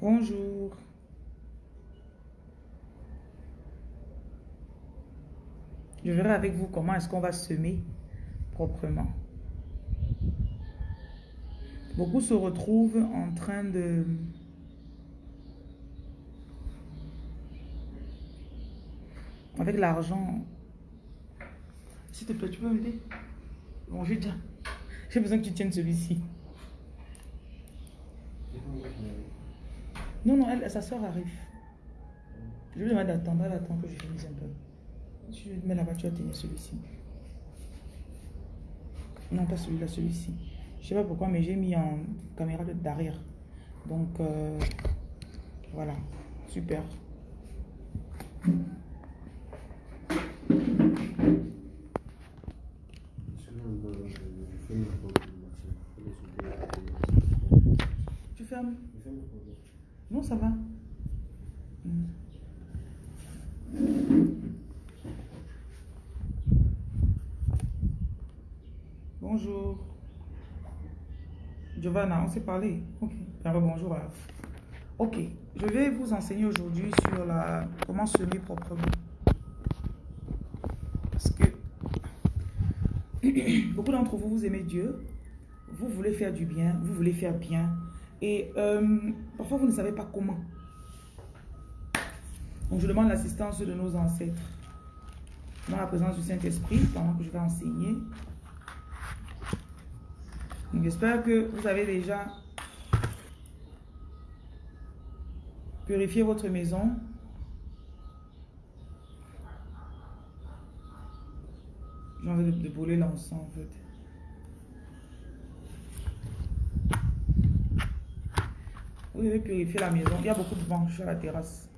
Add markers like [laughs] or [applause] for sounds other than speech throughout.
Bonjour. Je verrai avec vous comment est-ce qu'on va semer proprement. Beaucoup se retrouvent en train de... Avec l'argent. S'il te plaît, tu peux m'aider? Bon, j'ai déjà. J'ai besoin que tu tiennes celui-ci. Non, non, elle, sa soeur arrive. Je lui demande d'attendre, elle attend que je finisse un peu. Tu mets tu vas tenir celui-ci. Non, pas celui-là, celui-ci. Je sais pas pourquoi, mais j'ai mis en caméra d'arrière. Donc, euh, voilà. Super. Tu fermes Non, ça va. Bonjour. On s'est parlé. Ok. bonjour. Ok. Je vais vous enseigner aujourd'hui sur la comment semer proprement. Parce que [clears throat] beaucoup d'entre vous, vous aimez Dieu. Vous voulez faire du bien. Vous voulez faire bien. Et euh, parfois, vous ne savez pas comment. Donc, je demande l'assistance de nos ancêtres. Dans la présence du Saint-Esprit, pendant que je vais enseigner. J'espère que vous avez déjà purifié votre maison. J'ai envie de, brûler l'encens en fait. Vous devez purifier la maison. Il y a beaucoup de vent sur la terrasse.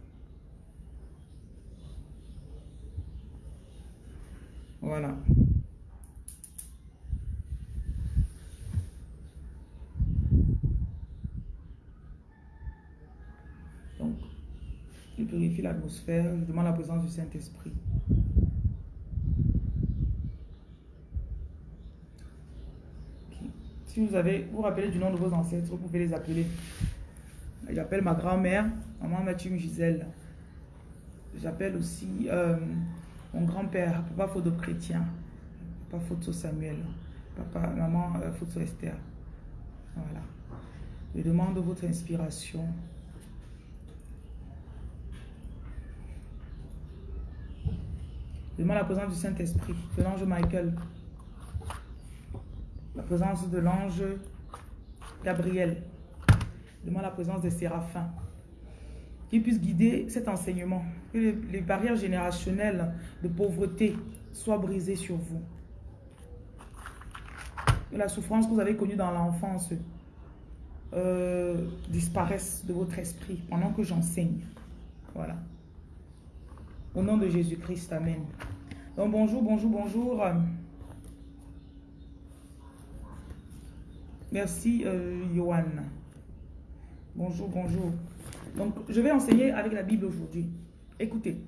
Voilà. Purifie l'atmosphère, je demande la présence du Saint-Esprit. Si vous avez, vous rappelez du nom de vos ancêtres, vous pouvez les appeler. J'appelle ma grand-mère, maman Mathieu Gisèle. J'appelle aussi euh, mon grand-père, papa Photo Chrétien, papa Photo Samuel, papa, maman euh, Esther. Voilà. Je demande votre inspiration. Demande la présence du Saint-Esprit, de l'ange Michael. La présence de l'ange Gabriel. Demande la présence des séraphins. Qu'ils puissent guider cet enseignement. Que les, barrières générationnelles de pauvreté soient brisées sur vous. Que la souffrance que vous avez connue dans l'enfance euh, disparaisse de votre esprit pendant que j'enseigne. Voilà. Au nom de Jésus-Christ, Amen. Donc bonjour, bonjour, bonjour. Merci, euh. Bonjour, bonjour. Donc, je vais enseigner avec la Bible aujourd'hui. Écoutez,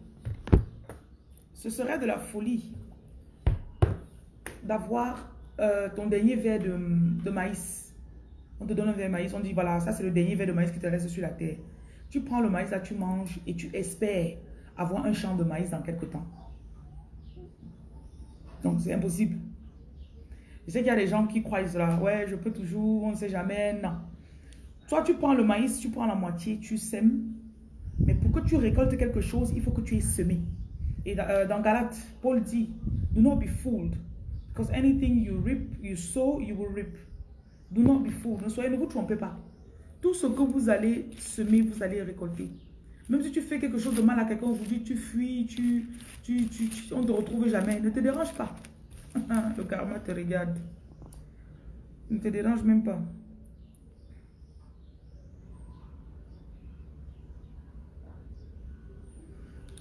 ce serait de la folie d'avoir euh, ton dernier verre de, de, maïs. On te donne un verre de maïs, on dit voilà, ça c'est le dernier verre de maïs qui te reste sur la terre. Tu prends le maïs, là tu manges et tu espères avoir un champ de maïs dans quelques temps. Donc, c'est impossible. Je sais qu'il y a des gens qui croient cela. Ouais, je peux toujours, on ne sait jamais. Non. Soit tu prends le maïs, tu prends la moitié, tu sèmes. Mais pour que tu récoltes quelque chose, il faut que tu aies semé. Et dans, euh, Galate, Paul dit, do not be fooled. Because anything you reap, you sow, you will reap. Do not be fooled. Ne soyez, ne vous trompez pas. Tout ce que vous allez semer, vous allez récolter. Même si tu fais quelque chose de mal à quelqu'un aujourd'hui, tu fuis, tu, tu, tu, on ne te retrouve jamais. Ne te dérange pas. [laughs] Le karma te regarde. Ne te dérange même pas.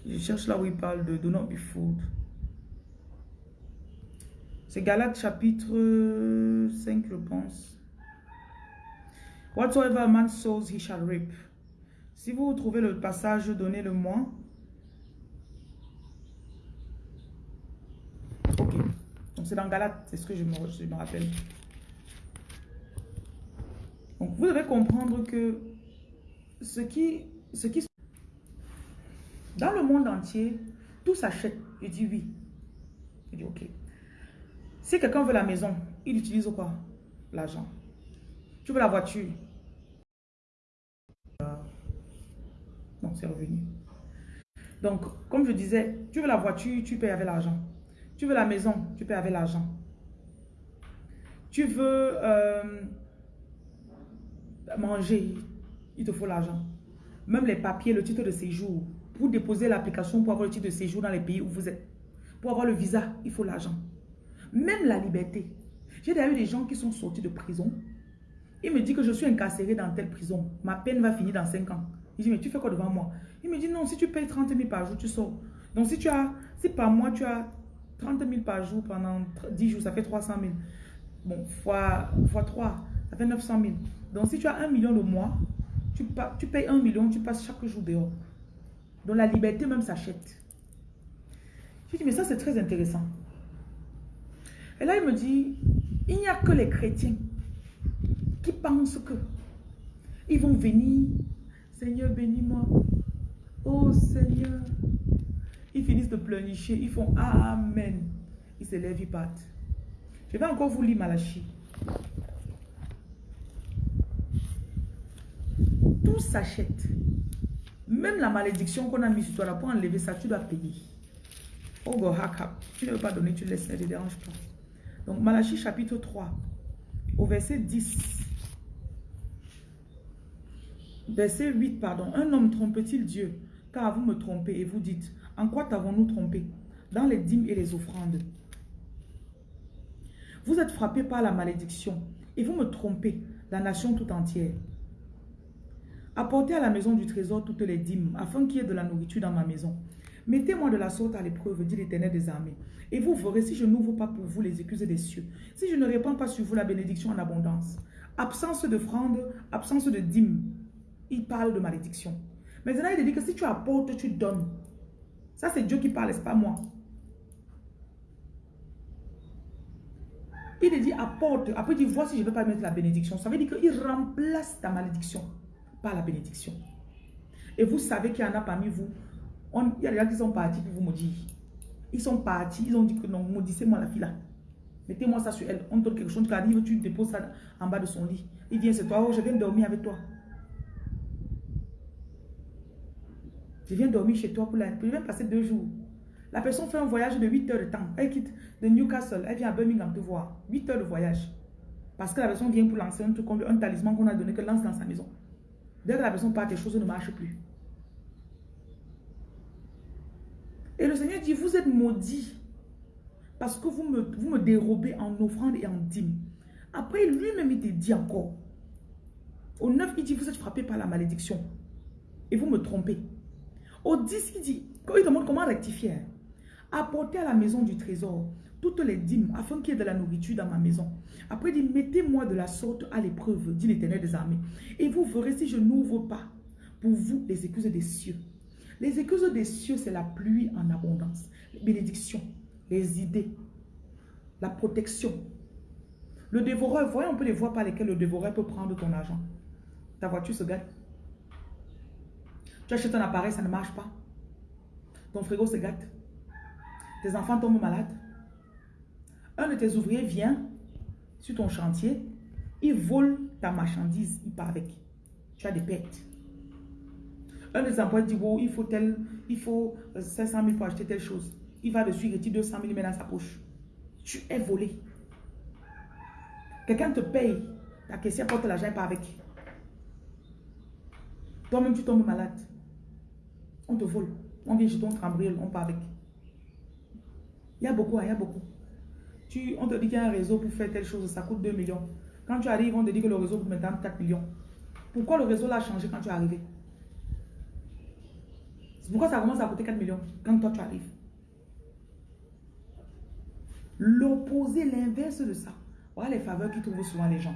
Je cherche là où il parle de Do not be fooled. C'est Galates chapitre 5, je pense. Whatsoever a man sows, he shall reap. Si vous trouvez le passage, donnez-le-moi. Ok. Donc c'est dans Galate, c'est ce que je me, rappelle. Vous devez comprendre que ce qui, ce qui... Dans le monde entier, tout s'achète. Il dit oui. Il dit ok. Si quelqu'un veut la maison, il utilise quoi? L'argent. Tu veux la voiture Non, c'est revenu. Donc, comme je disais, tu veux la voiture, tu payes avec l'argent. Tu veux la maison, tu payes avec l'argent. Tu veux euh, manger, il te faut l'argent. Même les papiers, le titre de séjour. Pour déposer l'application pour avoir le titre de séjour dans les pays où vous êtes. Pour avoir le visa, il faut l'argent. Même la liberté. J'ai d'ailleurs des gens qui sont sortis de prison. Il me dit que je suis incarcéré dans telle prison. Ma peine va finir dans 5 ans. Il dit, mais tu fais quoi devant moi? Il me dit, non, si tu payes 30 000 par jour, tu sors. Donc si tu as, si par mois tu as 30 000 par jour pendant 10 jours, ça fait 300 000. Bon, fois, fois 3, ça fait 900 000. Donc si tu as 1 million le mois, tu, tu payes 1 million, tu passes chaque jour dehors. Donc la liberté même s'achète. Je dis, mais ça c'est très intéressant. Et là il me dit, il n'y a que les chrétiens qui pensent que ils vont venir Seigneur, bénis-moi. Oh Seigneur. Ils finissent de pleurnicher. Ils font Amen. Ils se lèvent, ils partent. Je vais encore vous lire Malachi. Tout s'achète. Même la malédiction qu'on a mise sur toi là, pour enlever ça, tu dois payer. Oh God, Tu ne veux pas donner, tu laisses, ne te dérange pas. Donc Malachi chapitre 3, au verset 10. Verset 8, pardon. Un homme trompe-t-il Dieu? Car vous me trompez et vous dites, en quoi t'avons-nous trompé? Dans les dîmes et les offrandes. Vous êtes frappé par la malédiction et vous me trompez, la nation tout entière. Apportez à la maison du trésor toutes les dîmes, afin qu'il y ait de la nourriture dans ma maison. Mettez-moi de la sorte à l'épreuve, dit l'Éternel des armées. Et vous verrez si je n'ouvre pas pour vous les excuses des cieux, si je ne répands pas sur vous la bénédiction en abondance. Absence de fronde, absence de dîmes, il parle de malédiction. Maintenant, il dit que si tu apportes, tu donnes. Ça, c'est Dieu qui parle, c'est pas moi? Il dit apporte. Après, dit vois si je ne veux pas mettre la bénédiction. Ça veut dire qu'il remplace ta malédiction par la bénédiction. Et vous savez qu'il y en a parmi vous. il y a des gens qui sont partis pour vous maudire. Ils sont partis, ils ont dit que non, maudissez-moi la fille là. Mettez-moi ça sur elle. On donne quelque chose, tu arrives, tu déposes ça en bas de son lit. Il vient, c'est toi, oh, je viens dormir avec toi. Je viens dormir chez toi pour la... Je viens passer deux jours. La personne fait un voyage de 8 heures de temps. Elle quitte de Newcastle. Elle vient à Birmingham te voir. 8 heures de voyage. Parce que la personne vient pour lancer un truc un talisman qu'on a donné, que lance dans sa maison. Dès que la personne part, les choses ne marchent plus. Et le Seigneur dit, vous êtes maudits parce que vous me, vous me dérobez en offrande et en dîme. Après, lui-même, il te dit encore. Au 9, il dit, vous êtes frappés par la malédiction. Et vous me trompez. Au 10, il dit, quand il demande comment rectifier, hein. apportez à la maison du trésor toutes les dîmes afin qu'il y ait de la nourriture dans ma maison. Après, il dit, mettez-moi de la sorte à l'épreuve, dit l'éternel des armées. Et vous verrez si je n'ouvre pas pour vous les excuses des cieux. Les excuses des cieux, c'est la pluie en abondance, les bénédictions, les idées, la protection. Le dévoreur, voyez un peu les voies par lesquelles le dévoreur peut prendre ton argent. Ta voiture se gâte. Tu achètes un appareil, ça ne marche pas. Ton frigo se gâte. Tes enfants tombent malades. Un de tes ouvriers vient sur ton chantier, il vole ta marchandise, il part avec. Tu as des pertes. Un des employés dit, il faut tel, il faut 500 euh, 000 pour acheter telle chose. Il va dessus, il retire 200 000, met dans sa poche. Tu es volé. Quelqu'un te paye, ta caissière porte l'argent, il part avec. Toi-même, tu tombes malade on te vole. On vient chez ton cambriole, on part avec. Il y a beaucoup, hein, il y a beaucoup. Tu, on te dit qu'il y a un réseau pour faire telle chose, ça coûte 2 millions. Quand tu arrives, on te dit que le réseau coûte maintenant 4 millions. Pourquoi le réseau l'a changé quand tu es arrivé? C'est pourquoi ça commence à coûter 4 millions quand toi tu arrives. L'opposé, l'inverse de ça. Voilà les faveurs qui trouvent souvent les gens.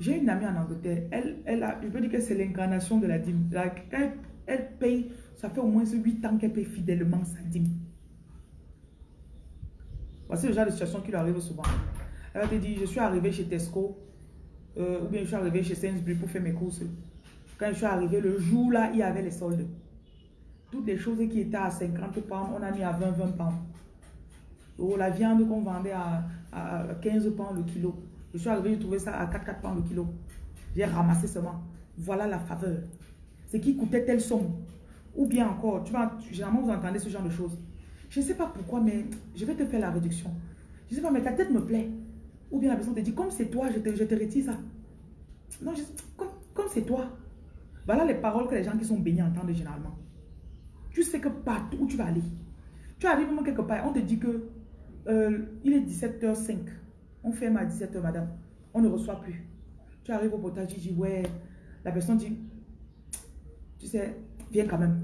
J'ai une amie en Angleterre. Elle, elle a, je peux dire que c'est l'incarnation de la dîme. Elle paye, ça fait au moins 8 ans qu'elle paye fidèlement sa dîme. Voici le genre de situation qui lui arrive souvent. Elle va te dire, je suis arrivé chez Tesco, euh, ou bien je suis arrivé chez Sainsbury pour faire mes courses. Quand je suis arrivé, le jour là, il y avait les soldes. Toutes les choses qui étaient à 50 pounds, on a mis à 20, 20 pounds. Oh, la viande qu'on vendait à, 15 pounds le kilo. Je suis arrivé, j'ai trouvé ça à 4, 4 pounds le kilo. J'ai ramassé seulement. Voilà la faveur. Ce qui coûtait telle somme. Ou bien encore, tu vois, généralement vous entendez ce genre de choses. Je ne sais pas pourquoi, mais je vais te faire la réduction. Je ne sais pas, mais ta tête me plaît. Ou bien la personne te dit, comme c'est toi, je te, je te retire ça. Non, comme, comme c'est toi. Voilà les paroles que les gens qui sont bénis entendent généralement. Tu sais que partout où tu vas aller, tu arrives même quelque part, on te dit que euh, il est 17h05. On ferme à 17h, madame. On ne reçoit plus. Tu arrives au potage, tu dis, ouais. La personne dit, tu sais, viens quand même.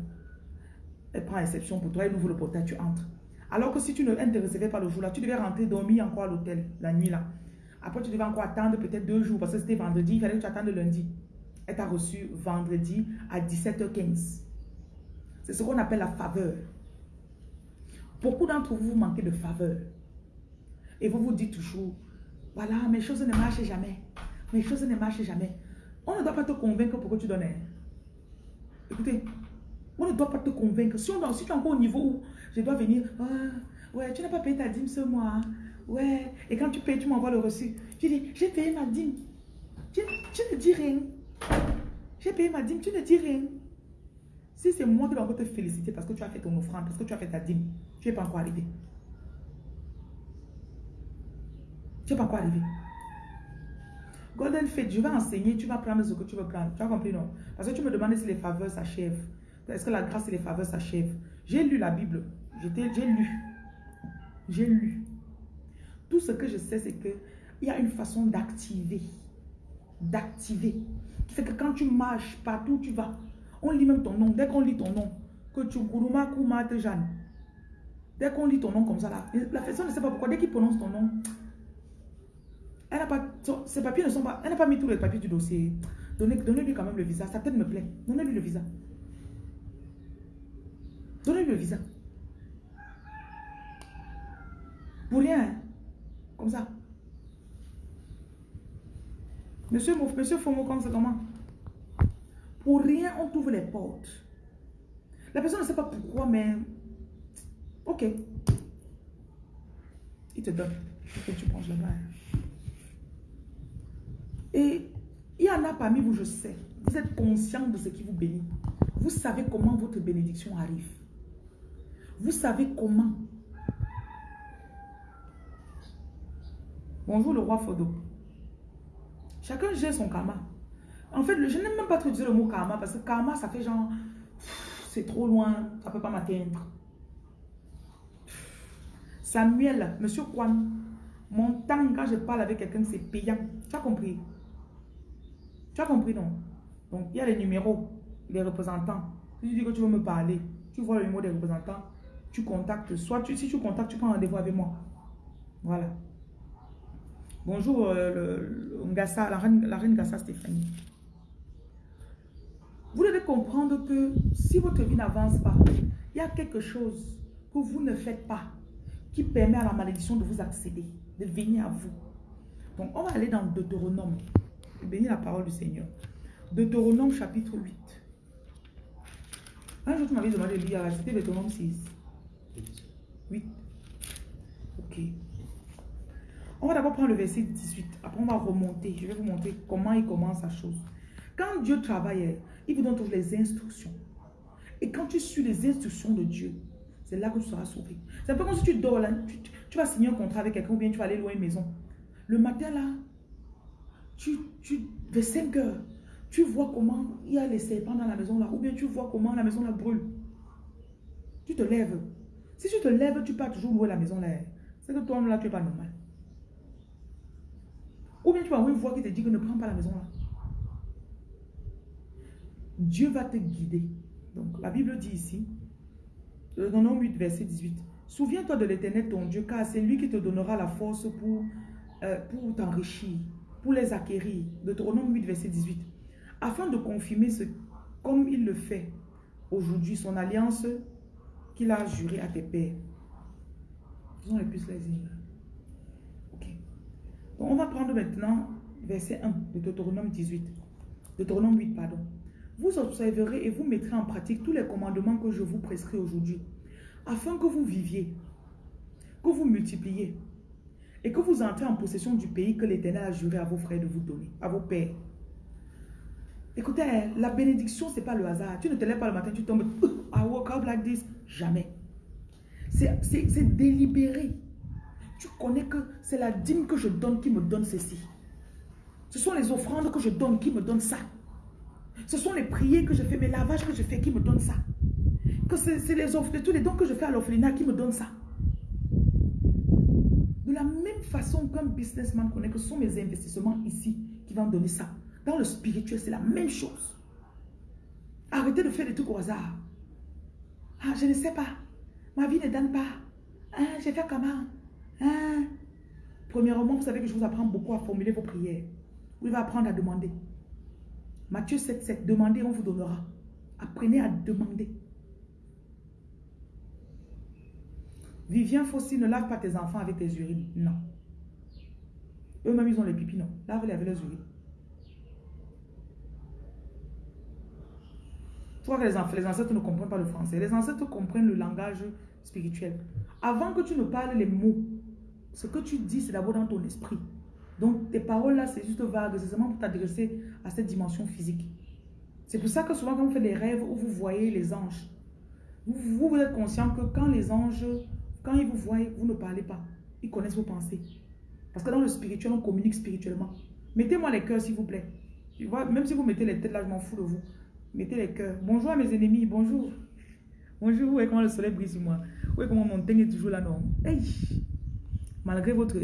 Elle prend exception pour toi, elle ouvre le portail, tu entres. Alors que si tu ne te recevais pas le jour-là, tu devais rentrer dormir encore à l'hôtel la nuit là. Après, tu devais encore attendre peut-être deux jours parce que c'était vendredi, il fallait que tu attendes lundi. Elle t'a reçu vendredi à 17h15. C'est ce qu'on appelle la faveur. Beaucoup d'entre vous manquez de faveur. Et vous vous dites toujours, voilà, mes choses ne marchent jamais. Mes choses ne marchent jamais. On ne doit pas te convaincre pour que tu donnes. Écoutez, on ne doit pas te convaincre. Si, on, tu es encore au niveau où je dois venir, ah, ouais, tu n'as pas payé ta dîme ce mois. Hein. Ouais, et quand tu payes, tu m'envoies le reçu. Tu dis, j'ai payé ma dîme. Tu, ne dis rien. J'ai payé ma dîme, tu ne dis rien. Si c'est moi qui dois te féliciter parce que tu as fait ton offrande, parce que tu as fait ta dîme, tu n'es pas encore arrivé. Tu n'es pas encore arrivé. Golden Fate, je vais enseigner, tu vas prendre ce que tu veux prendre. Tu as compris, non? Parce que tu me demandes si les faveurs s'achèvent. Est-ce que la grâce et les faveurs s'achèvent? J'ai lu la Bible. J'ai lu. J'ai lu. Tout ce que je sais, c'est qu'il y a une façon d'activer. D'activer. Qui que quand tu marches partout où tu vas, on lit même ton nom. Dès qu'on lit ton nom, que tu Kuruma Kumate Jeanne. Dès qu'on lit ton nom comme ça, là, la personne ne sait pas pourquoi. Dès qu'il prononce ton nom, elle n'a pas, ses papiers ne sont pas, elle n'a pas mis tous les papiers du dossier. Donnez-lui quand même le visa. Sa tête me plaît. Donnez-lui le visa. Donnez-lui le visa. Pour rien. Hein. Comme ça. Monsieur, monsieur Fomo, comme ça, comment? Pour rien, on trouve les portes. La personne ne sait pas pourquoi, mais... Ok. Il te donne. Ok, tu prends là-bas. Et il y en a parmi vous, je sais. Vous êtes conscient de ce qui vous bénit. Vous savez comment votre bénédiction arrive. Vous savez comment. Bonjour le roi Fodo. Chacun gère son karma. En fait, je n'aime même pas trop dire le mot karma parce que karma, ça fait genre, c'est trop loin, ça ne peut pas m'atteindre. Samuel, monsieur Kwan, mon temps quand je parle avec quelqu'un, c'est payant. Tu as compris? Tu as compris, non? Donc, il y a les numéros, les représentants. Si tu dis que tu veux me parler, tu vois le numéro des représentants, tu contactes. Soit tu, si tu contactes, tu prends rendez-vous avec moi. Voilà. Bonjour, euh, le, la, reine, la reine Stéphanie. Vous devez comprendre que si votre vie n'avance pas, il y a quelque chose que vous ne faites pas qui permet à la malédiction de vous accéder, de venir à vous. Donc, on va aller dans Deutéronome. Bénis la parole du Seigneur. Deutéronome chapitre 8. Un jour, tu m'avais demandé de lire, c'était Deutéronome 6. 8. Ok. On va d'abord prendre le verset 18. Après, on va remonter. Je vais vous montrer comment il commence sa chose. Quand Dieu travaille, il vous donne toutes les instructions. Et quand tu suis les instructions de Dieu, c'est là que tu seras sauvé. C'est peu comme si tu dors là, tu, vas signer un contrat avec quelqu'un ou bien tu vas aller loin une maison. Le matin là, tu, tu, vers 5 heures, tu vois comment il y a les serpents dans la maison là, ou bien tu vois comment la maison là brûle. Tu te lèves. Si tu te lèves, tu pars toujours louer la maison là. C'est que toi là, tu n'es pas normal. Ou bien tu vas avoir une voix qui te dit que ne prends pas la maison là. Dieu va te guider. Donc la Bible dit ici, dans 8, verset 18, Souviens-toi de l'éternel ton Dieu, car c'est lui qui te donnera la force pour, euh, pour t'enrichir pour les acquérir. Deutéronome 8, verset 18. Afin de confirmer ce, comme il le fait aujourd'hui, son alliance qu'il a juré à tes pères. Faisons les plus les Ok. Donc on va prendre maintenant verset 1 de Deutéronome 18. Deutéronome 8, pardon. vous observerez et vous mettrez en pratique tous les commandements que je vous prescris aujourd'hui, afin que vous viviez, que vous multipliez, et que vous entrez en possession du pays que l'Éternel a juré à vos frères de vous donner, à vos pères. Écoutez, la bénédiction, ce n'est pas le hasard. Tu ne te lèves pas le matin, tu tombes, I woke up like this. Jamais. C'est délibéré. Tu connais que c'est la dîme que je donne qui me donne ceci. Ce sont les offrandes que je donne qui me donnent ça. Ce sont les prières que je fais, mes lavages que je fais qui me donnent ça. Que c'est les offres, tous les dons que je fais à l'orphelinat qui me donnent ça. Façon qu'un businessman connaît que ce sont mes investissements ici qui vont donner ça. Dans le spirituel, c'est la même chose. Arrêtez de faire des trucs au hasard. Ah, je ne sais pas. Ma vie ne donne pas. Hein, j'ai fait comment? Hein? Premièrement, vous savez que je vous apprends beaucoup à formuler vos prières. Vous va apprendre à demander. Matthieu 7, 7. Demandez, on vous donnera. Apprenez à demander. Vivien Fossi, ne lave pas tes enfants avec tes urines. Non. Eux-mêmes, ils ont les pipis, non. Lave-les avec leurs urines. Tu vois que les, les ancêtres ne comprennent pas le français. Les ancêtres comprennent le langage spirituel. Avant que tu ne parles les mots, ce que tu dis, c'est d'abord dans ton esprit. Donc, tes paroles là, c'est juste vague. C'est seulement pour t'adresser à cette dimension physique. C'est pour ça que souvent, quand vous faites des rêves où vous voyez les anges, vous, vous êtes conscient que quand les anges quand ils vous voient, vous ne parlez pas. Ils connaissent vos pensées. Parce que dans le spirituel, on communique spirituellement. Mettez-moi les cœurs, s'il vous plaît. Tu vois, même si vous mettez les têtes là, je m'en fous de vous. Mettez les cœurs. Bonjour à mes ennemis, bonjour. Bonjour, voyez comment le soleil brille sur moi. voyez comment mon teint est toujours là, non hey. Malgré votre... [laughs]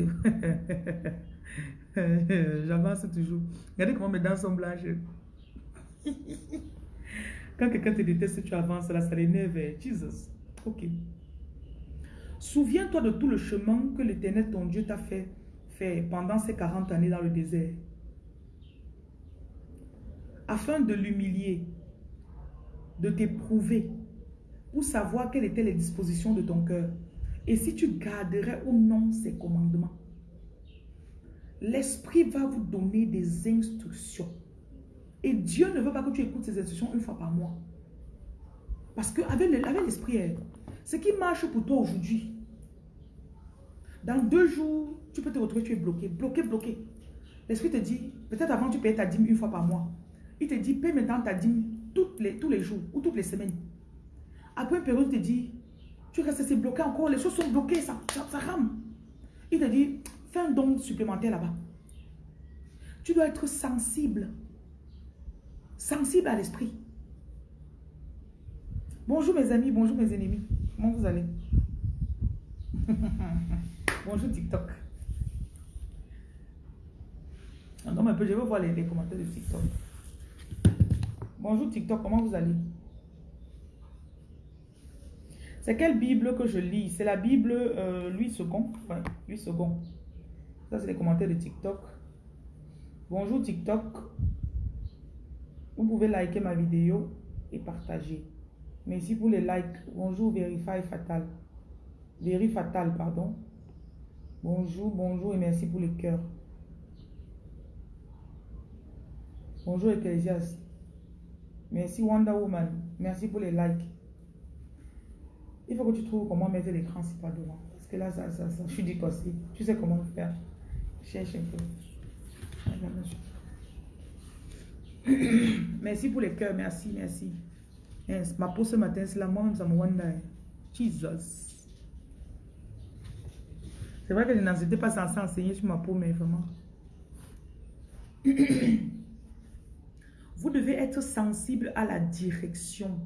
J'avance toujours. Regardez comment mes dents sont blanches. [laughs] Quand quelqu'un te déteste, tu avances là, ça l'énerve. Jesus. Ok. Souviens-toi de tout le chemin que l'Éternel, ton Dieu, t'a fait pendant ces 40 années dans le désert. Afin de l'humilier, de t'éprouver, pour savoir quelles étaient les dispositions de ton cœur. Et si tu garderais ou non ces commandements. L'Esprit va vous donner des instructions. Et Dieu ne veut pas que tu écoutes ces instructions une fois par mois. Parce qu'avec l'Esprit, ce qui marche pour toi aujourd'hui, dans deux jours, tu peux te retrouver, tu es bloqué, bloqué, bloqué. L'esprit te dit, peut-être avant tu payais ta dîme une fois par mois. Il te dit, paye maintenant ta dîme les, tous les jours ou toutes les semaines. Après une période, il te dit, tu restes assez bloqué encore, les choses sont bloquées, ça, ça, rame. Il te dit, fais un don supplémentaire là-bas. Tu dois être sensible. Sensible à l'esprit. Bonjour mes amis, bonjour mes ennemis. Comment vous allez? [laughs] Bonjour TikTok. Attends un peu, je veux voir les, commentaires de TikTok. Bonjour TikTok, comment vous allez? C'est quelle Bible que je lis? C'est la Bible euh, Louis II. Enfin, Louis II. Ça, c'est les commentaires de TikTok. Bonjour TikTok. Vous pouvez liker ma vidéo et partager. Merci pour les likes. Bonjour Verify Fatal. Verify Fatal, pardon. Bonjour, bonjour et merci pour le cœur. Bonjour Ecclesias. Merci Wonder Woman. Merci pour les likes. Il faut que tu trouves comment mettre l'écran si pas devant. Parce que là, ça, ça, ça, je suis décossé. Tu sais comment faire. Cherche un peu. [coughs] merci pour les cœurs. Merci, merci. ma peau ce matin, c'est la moi-même, ça me wonder. Jesus. C'est vrai que je n'étais pas censé enseigner sur ma peau, mais vraiment. [coughs] Vous devez être sensible à la direction.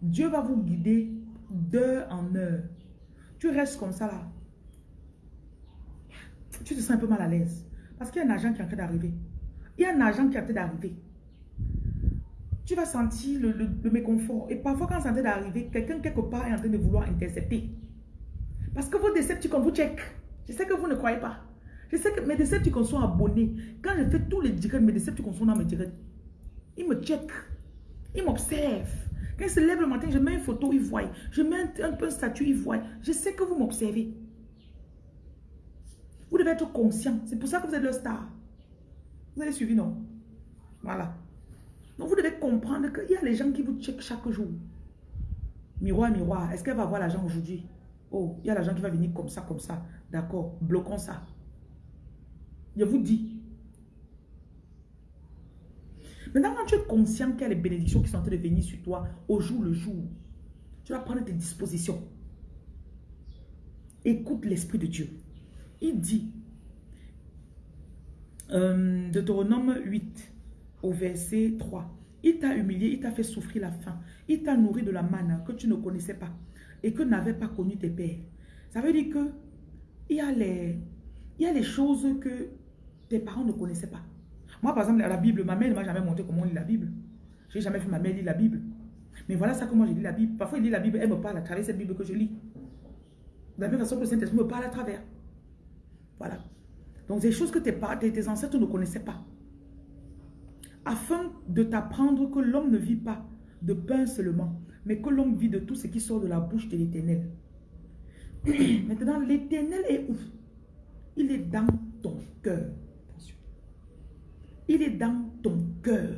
Dieu va vous guider d'heure en heure. Tu restes comme ça là. Tu te sens un peu mal à l'aise. Parce qu'il y a un agent qui est en train d'arriver. Il y a un agent qui est en train d'arriver. Tu vas sentir le, méconfort. Et parfois, quand c'est en train d'arriver, quelqu'un quelque part est en train de vouloir intercepter. Parce que vos décepticons vous check. Je sais que vous ne croyez pas. Je sais que mes Decepticons sont abonnés. Quand je fais tous les directs, mes Decepticons sont dans mes directs. Ils me checkent. Ils m'observent. Quand ils se lèvent le matin, je mets une photo, ils voient. Je mets un, peu un statut, ils voient. Je sais que vous m'observez. Vous devez être conscient. C'est pour ça que vous êtes le star. Vous avez suivi, non? Voilà. Donc vous devez comprendre qu'il y a les gens qui vous checkent chaque jour. Miroir, miroir, est-ce qu'elle va avoir l'argent aujourd'hui? Oh, il y a l'argent qui va venir comme ça, comme ça. D'accord, bloquons ça. Je vous dis. Maintenant, quand tu es conscient qu'il y a les bénédictions qui sont en train de venir sur toi au jour le jour, tu vas prendre tes dispositions. Écoute l'Esprit de Dieu. Il dit, euh, Deutéronome 8, au verset 3, il t'a humilié, il t'a fait souffrir la faim, il t'a nourri de la manne que tu ne connaissais pas et que n'avaient pas connu tes pères. Ça veut dire que il y a les, il y a les choses que tes parents ne connaissaient pas. Moi, par exemple, la Bible, ma mère ne m'a jamais montré comment on lit la Bible. Je n'ai jamais fait ma mère lire la Bible. Mais voilà ça comment je lis la Bible. Parfois, il lit la Bible, elle me parle à travers cette Bible que je lis. De la même façon que le Saint-Esprit me parle à travers. Voilà. Donc, des choses que tes, tes ancêtres ne connaissaient pas. Afin de t'apprendre que l'homme ne vit pas de pain seulement, mais que l'homme vit de tout ce qui sort de la bouche de l'éternel. [clears throat] Maintenant, l'éternel est où? Il est dans ton cœur. Il est dans ton cœur.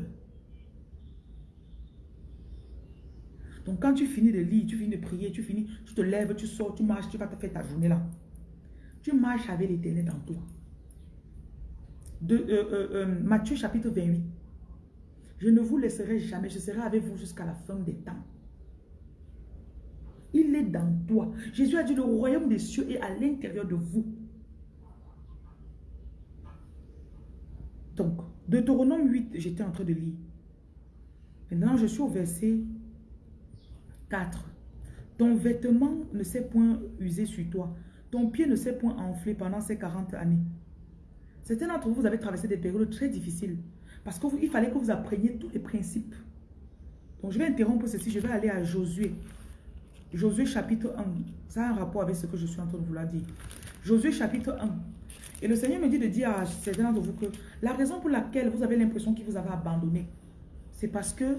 Donc quand tu finis de lire, tu finis de prier, tu finis, tu te lèves, tu sors, tu marches, tu vas te faire ta journée là. Tu marches avec l'éternel dans toi. Euh, euh, euh, Matthieu chapitre 28. Je ne vous laisserai jamais, je serai avec vous jusqu'à la fin des temps. Il est dans toi. Jésus a dit, le royaume des cieux est à l'intérieur de vous. Donc, Deutéronome 8, j'étais en train de lire. Maintenant, je suis au verset 4. Ton vêtement ne s'est point usé sur toi. Ton pied ne s'est point enflé pendant ces 40 années. Certains d'entre vous, vous avez traversé des périodes très difficiles. Parce qu'il fallait que vous appreniez tous les principes. Donc, je vais interrompre ceci. Je vais aller à Josué. Josué chapitre 1. Ça a un rapport avec ce que je suis en train de vous dire. Josué chapitre 1. Et le Seigneur me dit de dire à certains d'entre vous que la raison pour laquelle vous avez l'impression qu'il vous avait abandonné, c'est parce que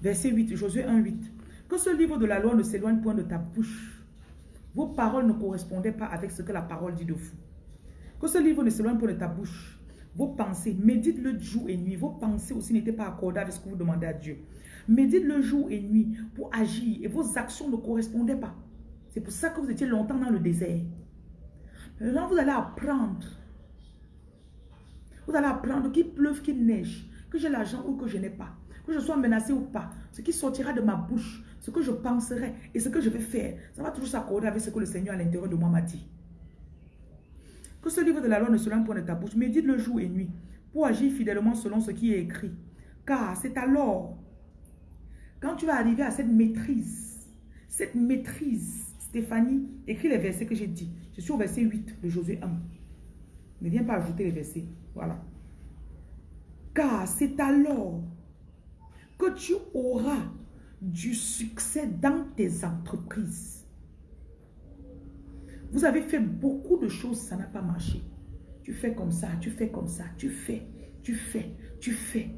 verset 8, Josué 1, 8. Que ce livre de la loi ne s'éloigne point de ta bouche. Vos paroles ne correspondaient pas avec ce que la parole dit de vous. Que ce livre ne s'éloigne point de ta bouche. Vos pensées, médite-le jour et nuit. Vos pensées aussi n'étaient pas accordées avec ce que vous demandez à Dieu. Médite-le jour et nuit pour agir et vos actions ne correspondaient pas. C'est pour ça que vous étiez longtemps dans le désert. Maintenant, vous allez apprendre. Vous allez apprendre qu'il pleuve, qu'il neige, que j'ai l'argent ou que je n'ai pas, que je sois menacé ou pas. Ce qui sortira de ma bouche, ce que je penserai et ce que je vais faire, ça va toujours s'accorder avec ce que le Seigneur à l'intérieur de moi m'a dit. Que ce livre de la loi ne se lance point de ta bouche, médite le jour et nuit pour agir fidèlement selon ce qui est écrit. Car c'est alors, quand tu vas arriver à cette maîtrise, cette maîtrise, Stéphanie, écris les versets que j'ai dit. Je suis au verset 8 de Josué 1. Ne viens pas ajouter les versets. Voilà. Car c'est alors que tu auras du succès dans tes entreprises. Vous avez fait beaucoup de choses, ça n'a pas marché. Tu fais comme ça, tu fais comme ça, tu fais, tu fais, tu fais.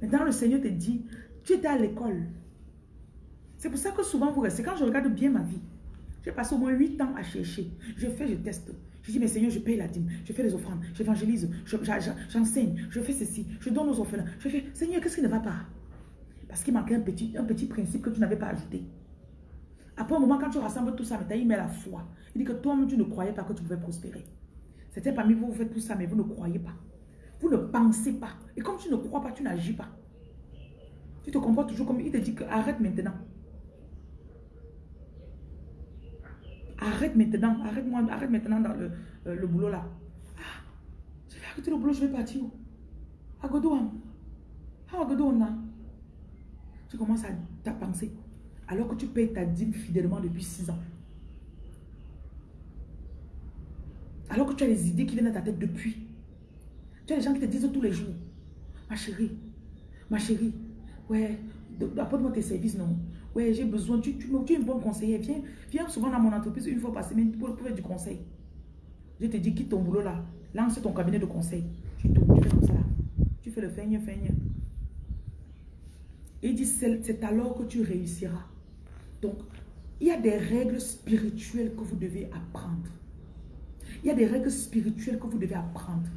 Maintenant, le Seigneur te dit, tu étais à l'école. C'est pour ça que souvent vous restez. Quand je regarde bien ma vie, j'ai passé au moins 8 ans à chercher. Je fais, je teste. Je dis, mais Seigneur, je paye la dîme, je fais les offrandes, j'évangélise, j'enseigne, je, fais ceci, je donne aux orphelins. Je fais, Seigneur, qu'est-ce qui ne va pas? Parce qu'il manquait un petit, un petit principe que tu n'avais pas ajouté. Après un moment, quand tu rassembles tout ça, mais il met la foi. Il dit que toi-même, tu ne croyais pas que tu pouvais prospérer. C'était parmi vous, vous faites tout ça, mais vous ne croyez pas. Vous ne pensez pas. Et comme tu ne crois pas, tu n'agis pas. Tu te comportes toujours comme il te dit que arrête maintenant. Arrête maintenant, arrête-moi, arrête maintenant dans le, euh, le boulot là. Ah, je vais arrêter le boulot, je vais partir où? Agodouam. Ah, Tu commences à, penser. Alors que tu payes ta dîme fidèlement depuis 6 ans. Alors que tu as les idées qui viennent à ta tête depuis. Tu as les gens qui te disent tous les jours. Ma chérie, ma chérie, ouais, apporte-moi tes services, non. Ouais, j'ai besoin, tu, tu, es une bonne conseillère. Viens, viens souvent dans mon entreprise une fois par semaine pour, pour faire du conseil. Je te dis, quitte ton boulot là. Lance ton cabinet de conseil. Tu, tu fais comme ça là. Tu fais le feigne, feigne. Et il dit, c'est alors que tu réussiras. Donc, il y a des règles spirituelles que vous devez apprendre. Il y a des règles spirituelles que vous devez apprendre.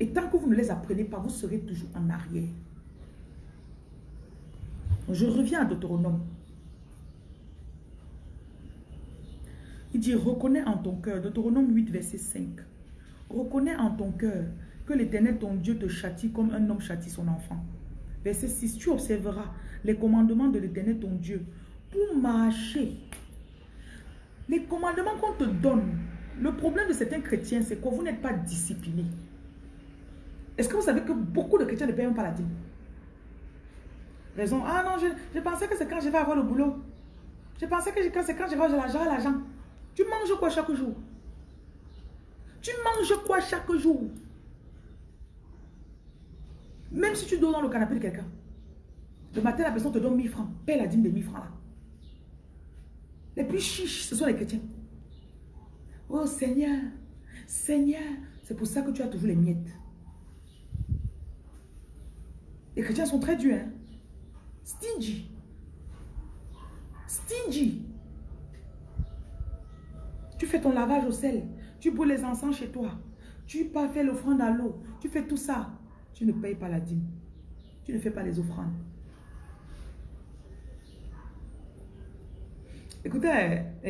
Et tant que vous ne les apprenez pas, vous serez toujours en arrière. Je reviens à Deutéronome. Il dit, reconnais en ton cœur, Deutéronome 8, verset 5. Reconnais en ton cœur que l'Éternel, ton Dieu, te châtie comme un homme châtie son enfant. Verset 6, tu observeras les commandements de l'Éternel, ton Dieu, pour marcher. Les commandements qu'on te donne, le problème de certains chrétiens, c'est que vous n'êtes pas disciplinés. Est-ce que vous savez que beaucoup de chrétiens ne payent pas la dîme? Raison, ah non, je, pensais que c'est quand je vais avoir le boulot. Je pensais que c'est quand je vais avoir l'argent. Tu manges quoi chaque jour? Tu manges quoi chaque jour? Même si tu dors dans le canapé de quelqu'un, le matin, la personne te donne 1000 francs. Paye la dîme de 1000 francs là. Les plus chiches, ce sont les chrétiens. Oh Seigneur, Seigneur, c'est pour ça que tu as toujours les miettes. Les chrétiens sont très durs. Hein? Stingy. Stingy. Tu fais ton lavage au sel. Tu bois les encens chez toi. Tu pas faire l'offrande à l'eau. Tu fais tout ça. Tu ne payes pas la dîme. Tu ne fais pas les offrandes. Écoutez, [laughs]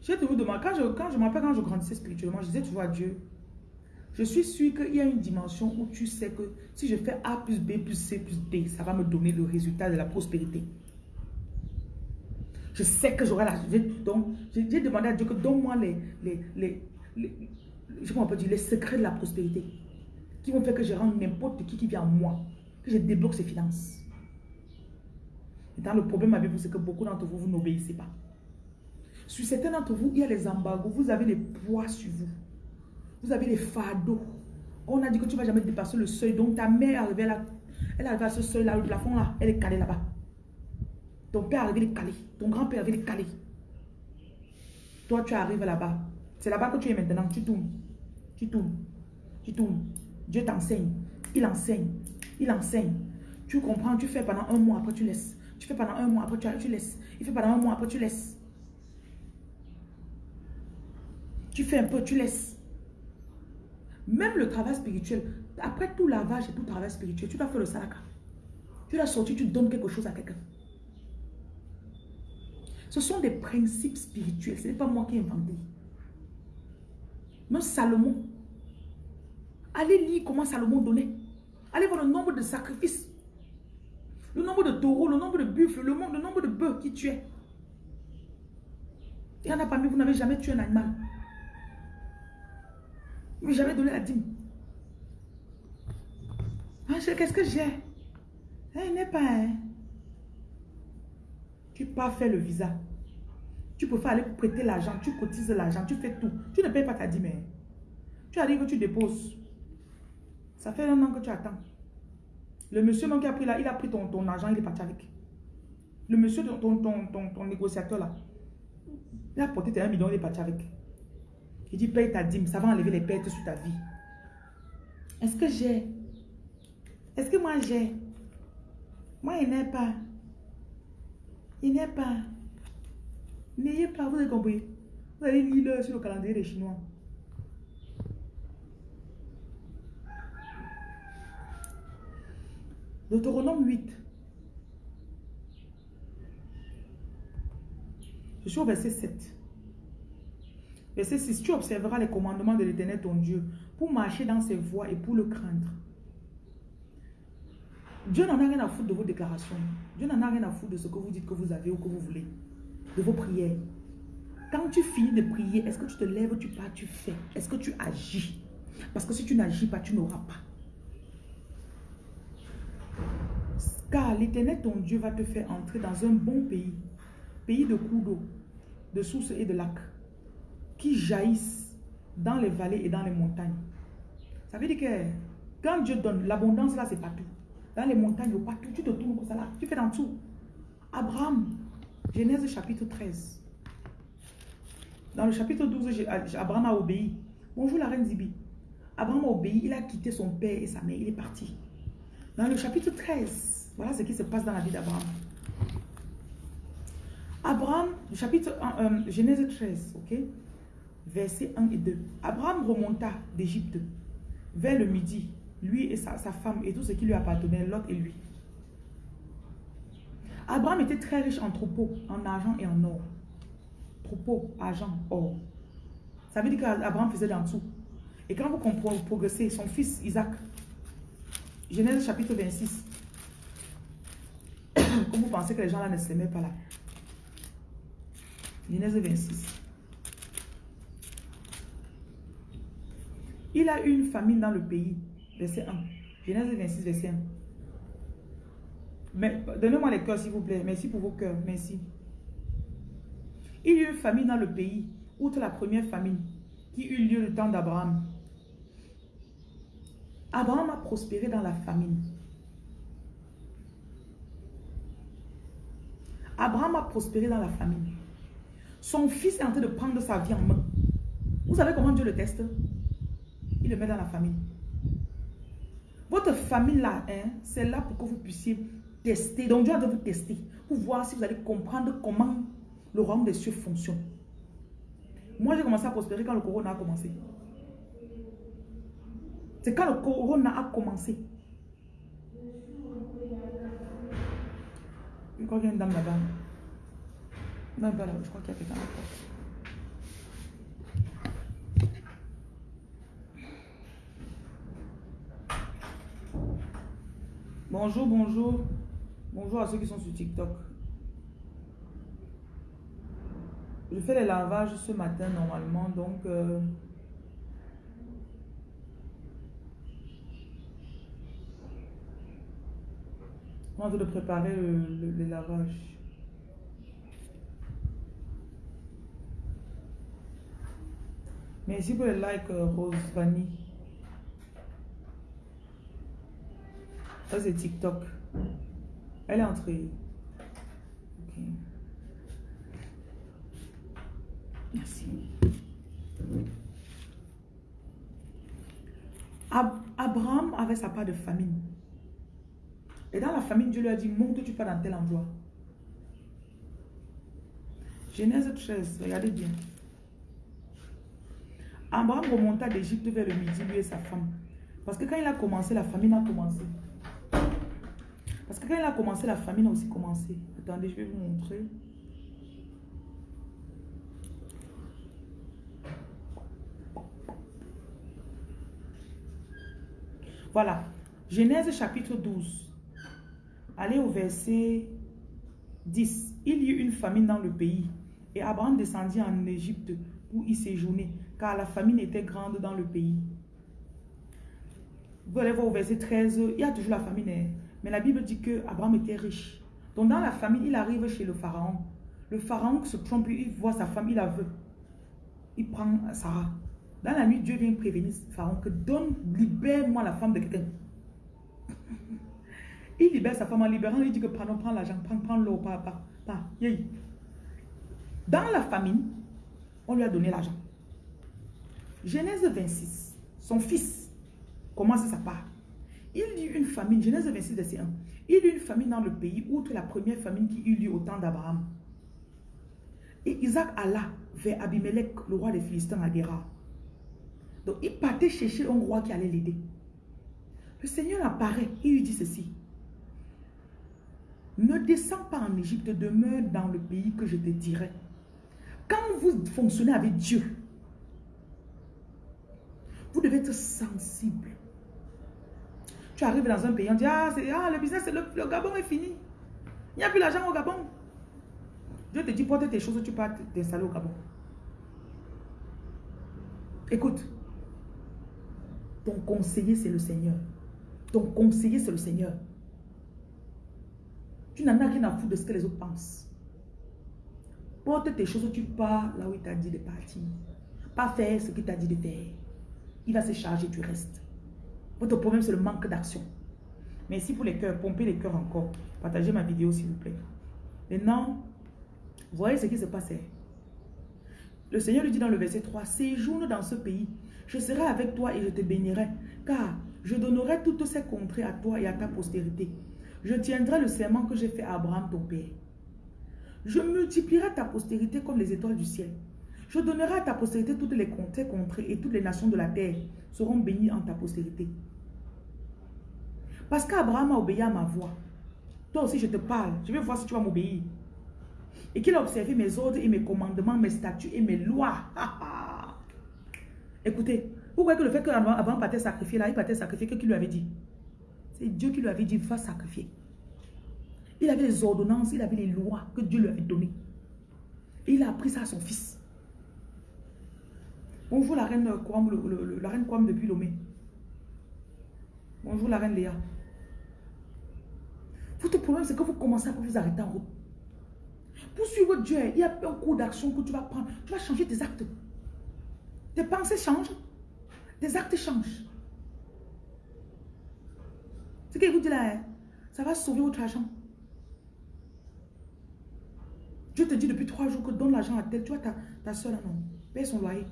je vais vous demander, quand je, quand je m'appelle, quand je grandissais spirituellement, je disais vois Dieu, je suis sûr qu'il y a une dimension où tu sais que si je fais A plus B plus C plus D, ça va me donner le résultat de la prospérité. Je sais que j'aurai la... J'ai demandé à Dieu que donne-moi les, les, les, les, je peut dire, les secrets de la prospérité qui vont faire que je rende n'importe qui qui vient à moi, que je débloque ses finances. Dans le problème avec vous, c'est que beaucoup d'entre vous, vous n'obéissez pas. Sur certains d'entre vous, il y a les embargos, vous avez les poids sur vous. Vous avez les fardeaux. On a dit que tu ne vas jamais dépasser le seuil. Donc ta mère est arrivée là. Elle est arrivée à ce seuil-là, le plafond là, elle est calée là-bas. Ton père est arrivé, il calé. Ton grand-père est arrivé, il calé. Toi, tu arrives là-bas. C'est là-bas que tu es maintenant. Tu tournes. Tu tournes. Tu tournes. Dieu t'enseigne. Il enseigne. Il enseigne. Tu comprends, tu fais pendant un mois, après tu laisses. Tu fais pendant un mois, après tu laisses. Il fait pendant un mois, après tu laisses. Tu fais un peu, tu laisses. Même le travail spirituel, après tout lavage et tout travail spirituel, tu dois faire le salaka. Tu dois sortir, tu donnes quelque chose à quelqu'un. Ce sont des principes spirituels. Ce n'est pas moi qui ai inventé. Même Salomon. Allez lire comment Salomon donnait. Allez voir le nombre de sacrifices. Le nombre de taureaux, le nombre de buffles, le, nombre de bœufs qui tuaient. Il y en a parmi vous, n'avez jamais tué un animal. N'avez jamais donné la dîme. Ah, qu'est-ce que j'ai? Il n'est pas un. Tu pas faire le visa. Tu peux faire aller prêter l'argent, tu cotises l'argent, tu fais tout. Tu ne payes pas ta dîme. Hein. Tu arrives, tu déposes. Ça fait un an que tu attends. Le monsieur qui a pris là, il a pris ton, ton argent, il est parti avec. Le monsieur, ton, ton, ton, négociateur là, il a porté tes 1 million, il est parti avec. Il dit paye ta dîme, ça va enlever les pertes sur ta vie. Est-ce que j'ai? Est-ce que moi j'ai? Moi, il n'est pas. Il n'est pas. N'ayez pas, vous avez compris? Vous allez lire l'heure sur le calendrier des Chinois. Deutéronome 8. Je suis au verset 7. Verset 6. Tu observeras les commandements de l'Éternel ton Dieu pour marcher dans ses voies et pour le craindre. Dieu n'en a rien à foutre de vos déclarations. Dieu n'en a rien à foutre de ce que vous dites que vous avez ou que vous voulez. De vos prières. Quand tu finis de prier, est-ce que tu te lèves, tu pars, tu fais? Est-ce que tu agis? Parce que si tu n'agis pas, tu n'auras pas. Car l'Éternel, ton Dieu, va te faire entrer dans un bon pays. Pays de cours d'eau, de sources et de lacs. Qui jaillissent dans les vallées et dans les montagnes. Ça veut dire que quand Dieu donne, l'abondance là, c'est partout. Dans les montagnes, partout, tu te tournes comme ça là. Tu fais dans tout. Abraham, Genèse chapitre 13. Dans le chapitre 12, Abraham a obéi. Bonjour la reine Zibi. Abraham a obéi, il a quitté son père et sa mère, il est parti. Dans le chapitre 13, voilà ce qui se passe dans la vie d'Abraham. Abraham, chapitre euh, Genèse 13, ok? Versets 1 et 2. Abraham remonta d'Égypte vers le midi, lui et sa, femme et tout ce qui lui appartenait, l'autre et lui. Abraham était très riche en troupeaux, en argent et en or. Troupeaux, argent, or. Ça veut dire qu'Abraham faisait dans tout. Et quand vous comprenez, progressez, son fils Isaac, Genèse chapitre 26, [coughs] comme vous pensez que les gens là ne s'aimaient pas là. Genèse 26. Il a eu une famine dans le pays. Verset 1. Genèse 26, verset 1. Mais donnez-moi les cœurs, s'il vous plaît. Merci pour vos cœurs. Merci. Il y a eu une famine dans le pays, outre la première famine, qui eut lieu le temps d'Abraham. Abraham a prospéré dans la famine. Abraham a prospéré dans la famine. Son fils est en train de prendre sa vie en main. Vous savez comment Dieu le teste? Il le met dans la famine. Votre famille là, hein, c'est là pour que vous puissiez tester. Donc Dieu a de vous tester pour voir si vous allez comprendre comment le royaume des cieux fonctionne. Moi, j'ai commencé à prospérer quand le corona a commencé. C'est quand le corona a commencé. Je crois qu'il y a une dame là-bas. Je crois qu'il y a quelqu'un là Bonjour, bonjour. Bonjour à ceux qui sont sur TikTok. Je fais les lavages ce matin normalement, donc... Euh, on de préparer le, lavage. Merci pour le like, euh, Rose Vanille. Ça, c'est TikTok. Elle est entrée. Merci. Abraham avait sa part de famine. Et dans la famine, Dieu lui a dit, monte, tu pars dans tel endroit. Genèse 13, regardez bien. Abraham remonta d'Égypte vers le midi, lui et sa femme. Parce que quand il a commencé, la famine a commencé. Parce que quand il a commencé, la famine a aussi commencé. Attendez, je vais vous montrer. Voilà. Genèse chapitre 12. Allez au verset 10. Il y eut une famine dans le pays. Et Abraham descendit en Égypte pour y séjourner, car la famine était grande dans le pays. Vous allez voir au verset 13, il y a toujours la famine. Mais la Bible dit que Abraham était riche. Donc dans la famine, il arrive chez le pharaon. Le pharaon se trompe, il voit sa femme, il la veut. Il prend Sarah. Dans la nuit, Dieu vient prévenir Pharaon que donne, libère-moi la femme de quelqu'un. [laughs] Il libère sa femme en libérant, il dit que prends, prends l'argent, prends, prends l'eau, pas, pas, pas. Dans la famine, on lui a donné l'argent. Genèse 26, son fils commence sa part. Il dit une famine, Genèse 26, verset 1. Il y eut une famine dans le pays, outre la première famine qui eut lieu au temps d'Abraham. Et Isaac alla vers Abimelech, le roi des Philistins à Guéra. Donc il partait chercher un roi qui allait l'aider. Le Seigneur apparaît, il lui dit ceci. Ne descends pas en Égypte, demeure dans le pays que je te dirai. Quand vous fonctionnez avec Dieu, vous devez être sensible. Tu arrives dans un pays, on dit, ah, ah le business, le, le Gabon est fini. Il n'y a plus l'argent au Gabon. Dieu te dit, porte tes choses, tu pars t'installer au Gabon. Écoute, ton conseiller, c'est le Seigneur. Ton conseiller, c'est le Seigneur. Tu n'en as rien à foutre de ce que les autres pensent. Porte tes choses, tu pars là où il t'a dit de partir. Pas faire ce qu'il t'a dit de faire. Il va se charger du reste. Votre problème, c'est le manque d'action. Merci pour les cœurs. Pompez les cœurs encore. Partagez ma vidéo, s'il vous plaît. Maintenant, voyez ce qui se passait. Le Seigneur lui dit dans le verset 3, séjourne dans ce pays. Je serai avec toi et je te bénirai, car je donnerai toutes ces contrées à toi et à ta postérité. Je tiendrai le serment que j'ai fait à Abraham, ton père. Je multiplierai ta postérité comme les étoiles du ciel. Je donnerai à ta postérité toutes les contrées, contrées et toutes les nations de la terre seront bénies en ta postérité. Parce qu'Abraham a obéi à ma voix. Toi aussi, je te parle. Je vais voir si tu vas m'obéir. Et qu'il a observé mes ordres et mes commandements, mes statuts et mes lois. Écoutez, vous voyez que le fait qu'Abraham partait sacrifier là, il partait sacrifier, que qui lui avait dit? C'est Dieu qui lui avait dit, va sacrifier. Il avait les ordonnances, il avait les lois que Dieu lui avait données. Et il a appris ça à son fils. Bonjour la reine Kwam, la reine Kwam depuis Lomé. Bonjour la reine Léa. Votre problème, c'est que vous commencez à vous arrêter en route. Pour suivre Dieu, il y a un cours d'action que tu vas prendre. Tu vas changer tes actes. Tes pensées changent. Tes actes changent. Ce qu'il vous dit là, hein, ça va sauver votre argent. Dieu te dit depuis trois jours que donne l'argent à tel. Tu vois ta, ta soeur là, non? Paye son loyer.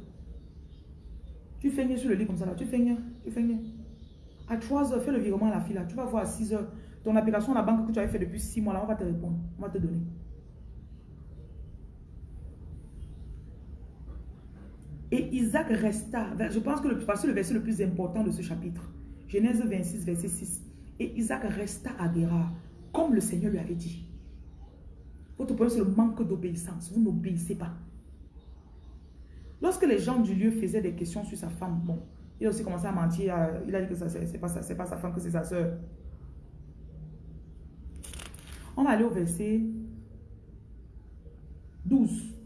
Tu fais sur le lit comme ça là. Tu fais Tu fais À 3 heures, fais le virement à la fille là. Tu vas voir à 6 heures. Ton application à la banque que tu avais fait depuis 6 mois là, on va te répondre. On va te donner. Et Isaac resta. Je pense que le, le verset le plus important de ce chapitre. Genèse 26, verset 6. Et Isaac resta à Guérard, comme le Seigneur lui avait dit. Votre problème, c'est le manque d'obéissance. Vous n'obéissez pas. Lorsque les gens du lieu faisaient des questions sur sa femme, bon, il a aussi commencé à mentir. Il a dit que ce n'est pas, pas sa femme, que c'est sa soeur. On va aller au verset 12.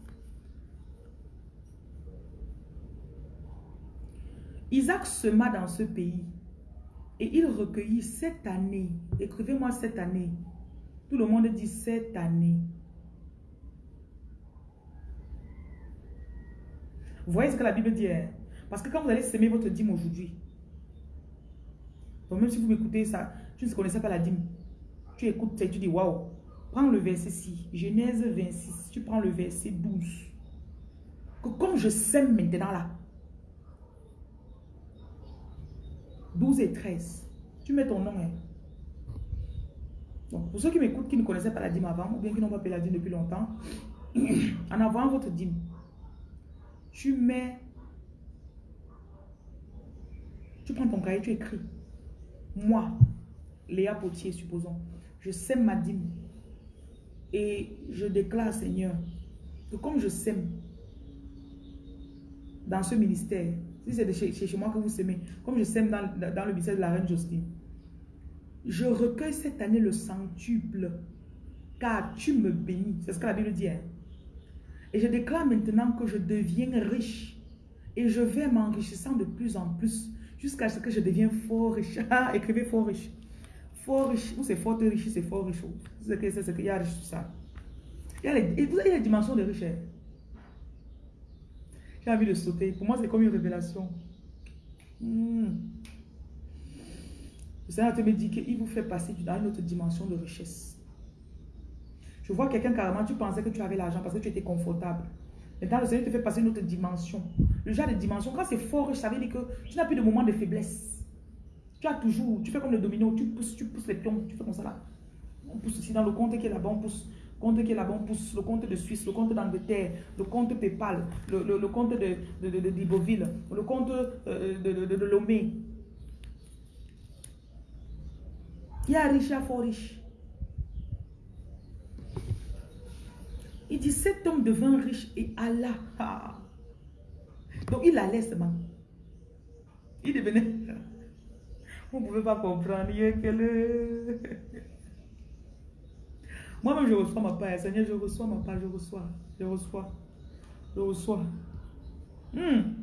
Isaac sema dans ce pays et il recueillit cette année. Écrivez-moi cette année. Tout le monde dit cette année. Vous voyez ce que la Bible dit hein? Parce que quand vous allez semer votre dîme aujourd'hui, même si vous m'écoutez ça, tu ne connaissais pas la dîme. Tu écoutes et tu dis waouh. Prends le verset 6, Genèse 26, tu prends le verset 12. Que comme je sème maintenant là, 12 et 13, tu mets ton nom. Hein. Pour ceux qui m'écoutent, qui ne connaissaient pas la dîme avant, ou bien qui n'ont pas payé la dîme depuis longtemps, [clears throat] en avant votre dîme, tu mets, tu prends ton cahier, tu écris, moi, Léa Potier, supposons, je sème ma dîme et je déclare, Seigneur, que comme je sème dans ce ministère, si c'est chez, moi que vous semez, comme je sème dans, dans le ministère de la reine Justine, je recueille cette année le centuple, car tu me bénis. C'est ce que la Bible dit. Hein. Et je déclare maintenant que je deviens riche. Et je vais m'enrichissant de plus en plus jusqu'à ce que je devienne fort riche. [laughs] Ah, écrivez fort riche. Fort riche. Ou c'est fort riche, c'est fort riche. C'est ce qu'il y a riche tout ça. Il y a les, vous avez les dimensions de richesse. J'ai envie de sauter. Pour moi, c'est comme une révélation. Hmm. Le Seigneur te me dit qu'il vous fait passer dans une autre dimension de richesse. Je vois quelqu'un carrément, tu pensais que tu avais l'argent parce que tu étais confortable. Maintenant, le Seigneur te fait passer une autre dimension. Le genre de dimension, quand c'est fort riche, ça veut dire que tu n'as plus de moment de faiblesse. Tu as toujours, tu fais comme le domino, tu pousses, tu pousses les pions, tu fais comme ça là. On pousse aussi dans le compte qui est là-bas, on pousse. Compte qui est là-bas, pousse. Le compte de Suisse, le compte d'Angleterre, le compte PayPal, le, le, compte de, de, de, le compte euh, de, de, Lomé. Il y a riche, il fort riche. Il dit, cet homme devint riche et Allah. Donc il allait seulement. Il devenait... Vous ne pouvez pas comprendre. Moi-même, je reçois ma part. Seigneur, je reçois ma part. Je reçois. Je reçois. Je reçois. Hmm.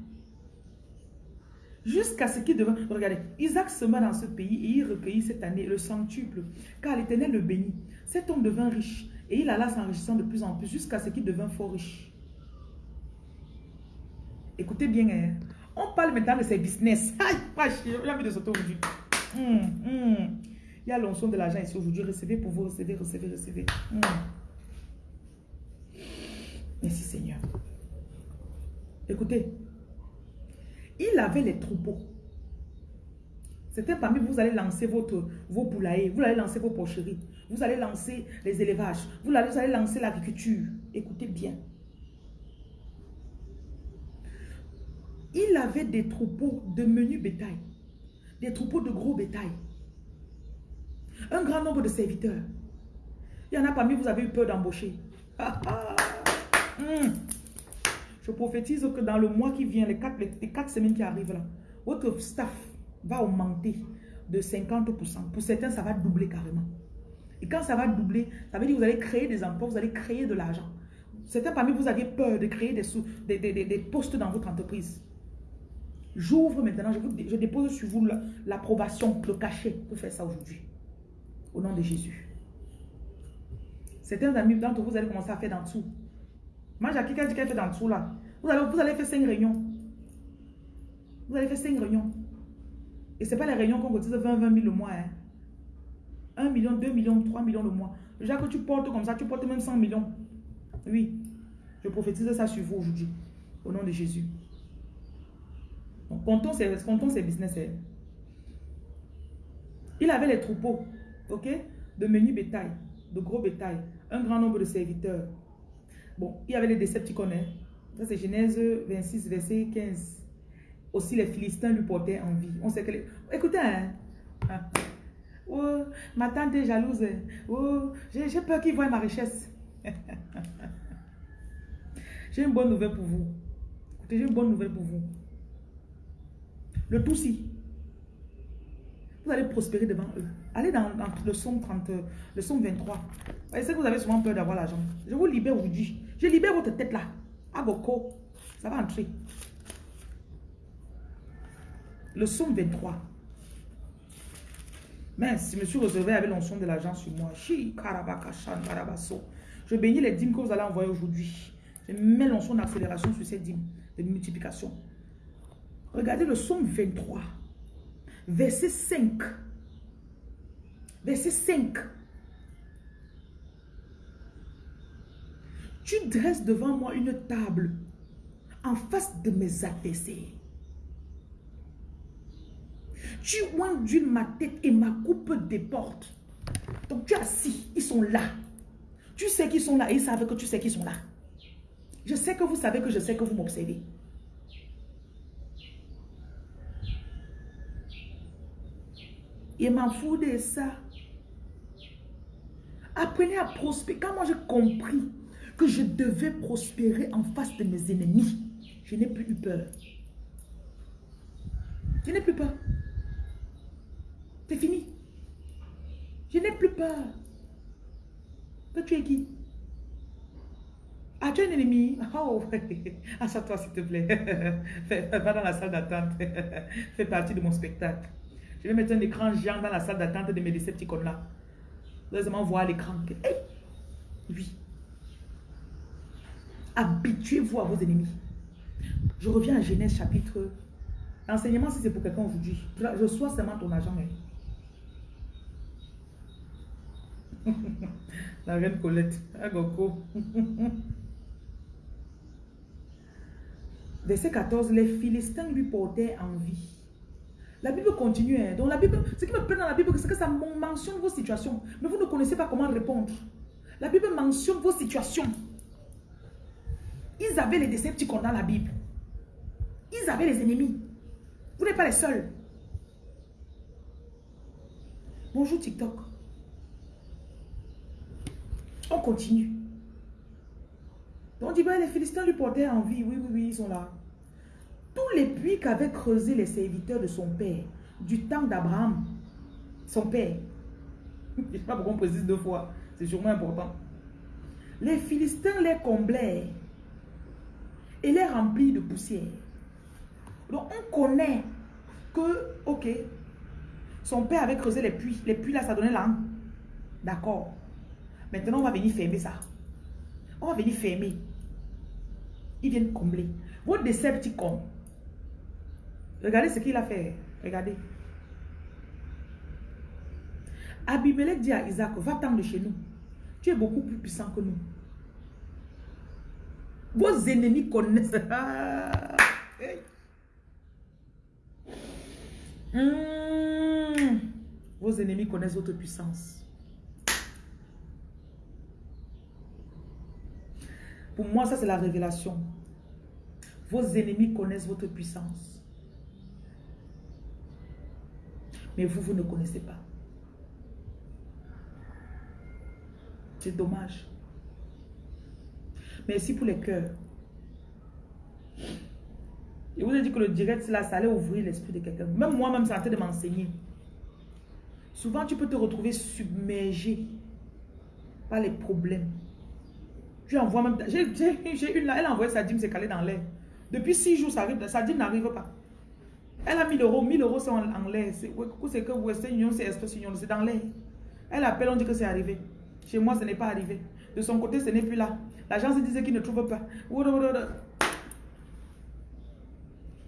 Jusqu'à ce qu'il devint... Regardez, Isaac sema dans ce pays et il recueillit cette année le centuple. Car l'Éternel le bénit. Cet homme devint riche et il alla s'enrichissant de plus en plus jusqu'à ce qu'il devint fort riche. Écoutez bien, hein. on parle maintenant de ses business. Aïe, j'ai envie de sauter aujourd'hui. Hum, hum. Il y a l'onction de l'argent ici aujourd'hui. Recevez pour vous, recevez, recevez, recevez. Hum. Merci Seigneur. Écoutez, il avait les troupeaux. C'était parmi vous, vous allez lancer votre, vos poulaillers, vous allez lancer vos porcheries. Vous allez lancer les élevages. Vous allez, lancer l'agriculture. Écoutez bien. Il avait des troupeaux de menu bétail. Des troupeaux de gros bétail. Un grand nombre de serviteurs. Il y en a parmi vous avez eu peur d'embaucher. Hmm. Je prophétise que dans le mois qui vient, les quatre, les quatre semaines qui arrivent là, votre staff va augmenter de 50%. Pour certains, ça va doubler carrément. Et quand ça va doubler, ça veut dire que vous allez créer des emplois, vous allez créer de l'argent. Certains parmi vous aviez peur de créer des, sous, des, des, postes dans votre entreprise. J'ouvre maintenant, je, je, dépose sur vous l'approbation, le cachet pour faire ça aujourd'hui. Au nom de Jésus. Certains amis d'entre vous, vous allez commencer à faire dans dessous. Moi, j'ai quelqu'un qui a fait dans dessous là. Vous allez, vous allez faire cinq réunions. Vous allez faire cinq réunions. Et ce pas les réunions qu'on cotise 20, 20 000 le mois. Hein. 1 million, 2 millions, 3 millions le mois. Déjà que tu portes comme ça, tu portes même 100 millions. Oui. Je prophétise ça sur vous aujourd'hui. Au nom de Jésus. Comptons ses, comptons ses business. Hein. Il avait les troupeaux, ok, de menu bétail, de gros bétail, un grand nombre de serviteurs. Bon, il y avait les décepticons. Hein. Ça, c'est Genèse 26, verset 15. Aussi, les Philistins lui portaient envie. On sait que les... Écoutez, hein. Ah. Oh, ma tante est jalouse. Oh, j'ai peur qu'il voie ma richesse. [laughs] j'ai une bonne nouvelle pour vous. Écoutez, j'ai une bonne nouvelle pour vous. Le tout si. Vous allez prospérer devant eux. Allez dans, le somme 30, le somme 23. C'est que vous avez souvent peur d'avoir l'argent. Je vous libère aujourd'hui. Je libère votre tête là. Agoko. Ça va entrer. Le somme 23. Mais si monsieur recevait avec l'onction de l'argent sur moi, je bénis les dîmes que vous allez envoyer aujourd'hui. Je mets l'onction d'accélération sur ces dîmes, de multiplication. Regardez le somme 23, verset 5. Verset 5. Tu dresses devant moi une table en face de mes adversaires. Tu d'une ma tête et ma coupe portes. Donc tu es assis, ils sont là. Tu sais qu'ils sont là et ils savent que tu sais qu'ils sont là. Je sais que vous savez que je sais que vous m'observez. Il m'en fout de ça. Apprenez à prospérer. Quand moi j'ai compris que je devais prospérer en face de mes ennemis, je n'ai plus eu peur. Je n'ai plus peur. C'est fini. Je n'ai plus peur. Que tu es qui? As-tu un ennemi? Oh, [laughs] toi s'il te plaît. [laughs] Va dans la salle d'attente. [laughs] Fais partie de mon spectacle. Je vais mettre un écran géant dans la salle d'attente de mes décepticons là. Vous allez voir l'écran. Hey! Oui. Habituez-vous à vos ennemis. Je reviens à Genèse chapitre. L'enseignement, si c'est pour quelqu'un aujourd'hui, je sois seulement ton. Hein. [laughs] La reine Colette. Agoko. [laughs] Verset 14. Les Philistins lui portaient envie. La Bible continue. Hein. Donc la Bible, ce qui me plaît dans la Bible, c'est que ça mentionne vos situations. Mais vous ne connaissez pas comment répondre. La Bible mentionne vos situations. Ils avaient les décepticons dans la Bible. Ils avaient les ennemis. Vous n'êtes pas les seuls. Bonjour TikTok. On continue. Donc on dit, ben, les Philistins lui portaient envie. Oui, oui, oui, ils sont là. Tous les puits qu'avaient creusés les serviteurs de son père, du temps d'Abraham, son père. [laughs] Je ne sais pas pourquoi on précise deux fois. C'est sûrement important. Les Philistins les comblaient et les remplirent de poussière. Donc on connaît que, ok, son père avait creusé les puits. Les puits là, ça donnait l'an. D'accord. Maintenant, on va venir fermer ça. On va venir fermer. Ils viennent combler. Votre Decepticon. Regardez ce qu'il a fait. Regardez. Abimelech dit à Isaac, va-t'en de chez nous. Tu es beaucoup plus puissant que nous. Vos ennemis connaissent. Hmm. Vos ennemis connaissent votre puissance. Pour moi, ça c'est la révélation. Vos ennemis connaissent votre puissance. Mais vous, vous ne connaissez pas. C'est dommage. Merci pour les cœurs. Je vous ai dit que le direct, là, ça allait ouvrir l'esprit de quelqu'un. Même moi-même, ça a de m'enseigner. Souvent, tu peux te retrouver submergé par les problèmes. Tu envoies même... J'ai une là, elle a envoyé sa dîme, c'est calé dans l'air. Depuis six jours, ça arrive, sa dîme n'arrive pas. Elle a 1000 euros, 1000 euros c'est en, l'air. C'est que Western Union, c'est Estos Union, c'est dans l'air. Elle appelle, on dit que c'est arrivé. Chez moi, ce n'est pas arrivé. De son côté, ce n'est plus là. L'agence disait qu'il ne trouve pas.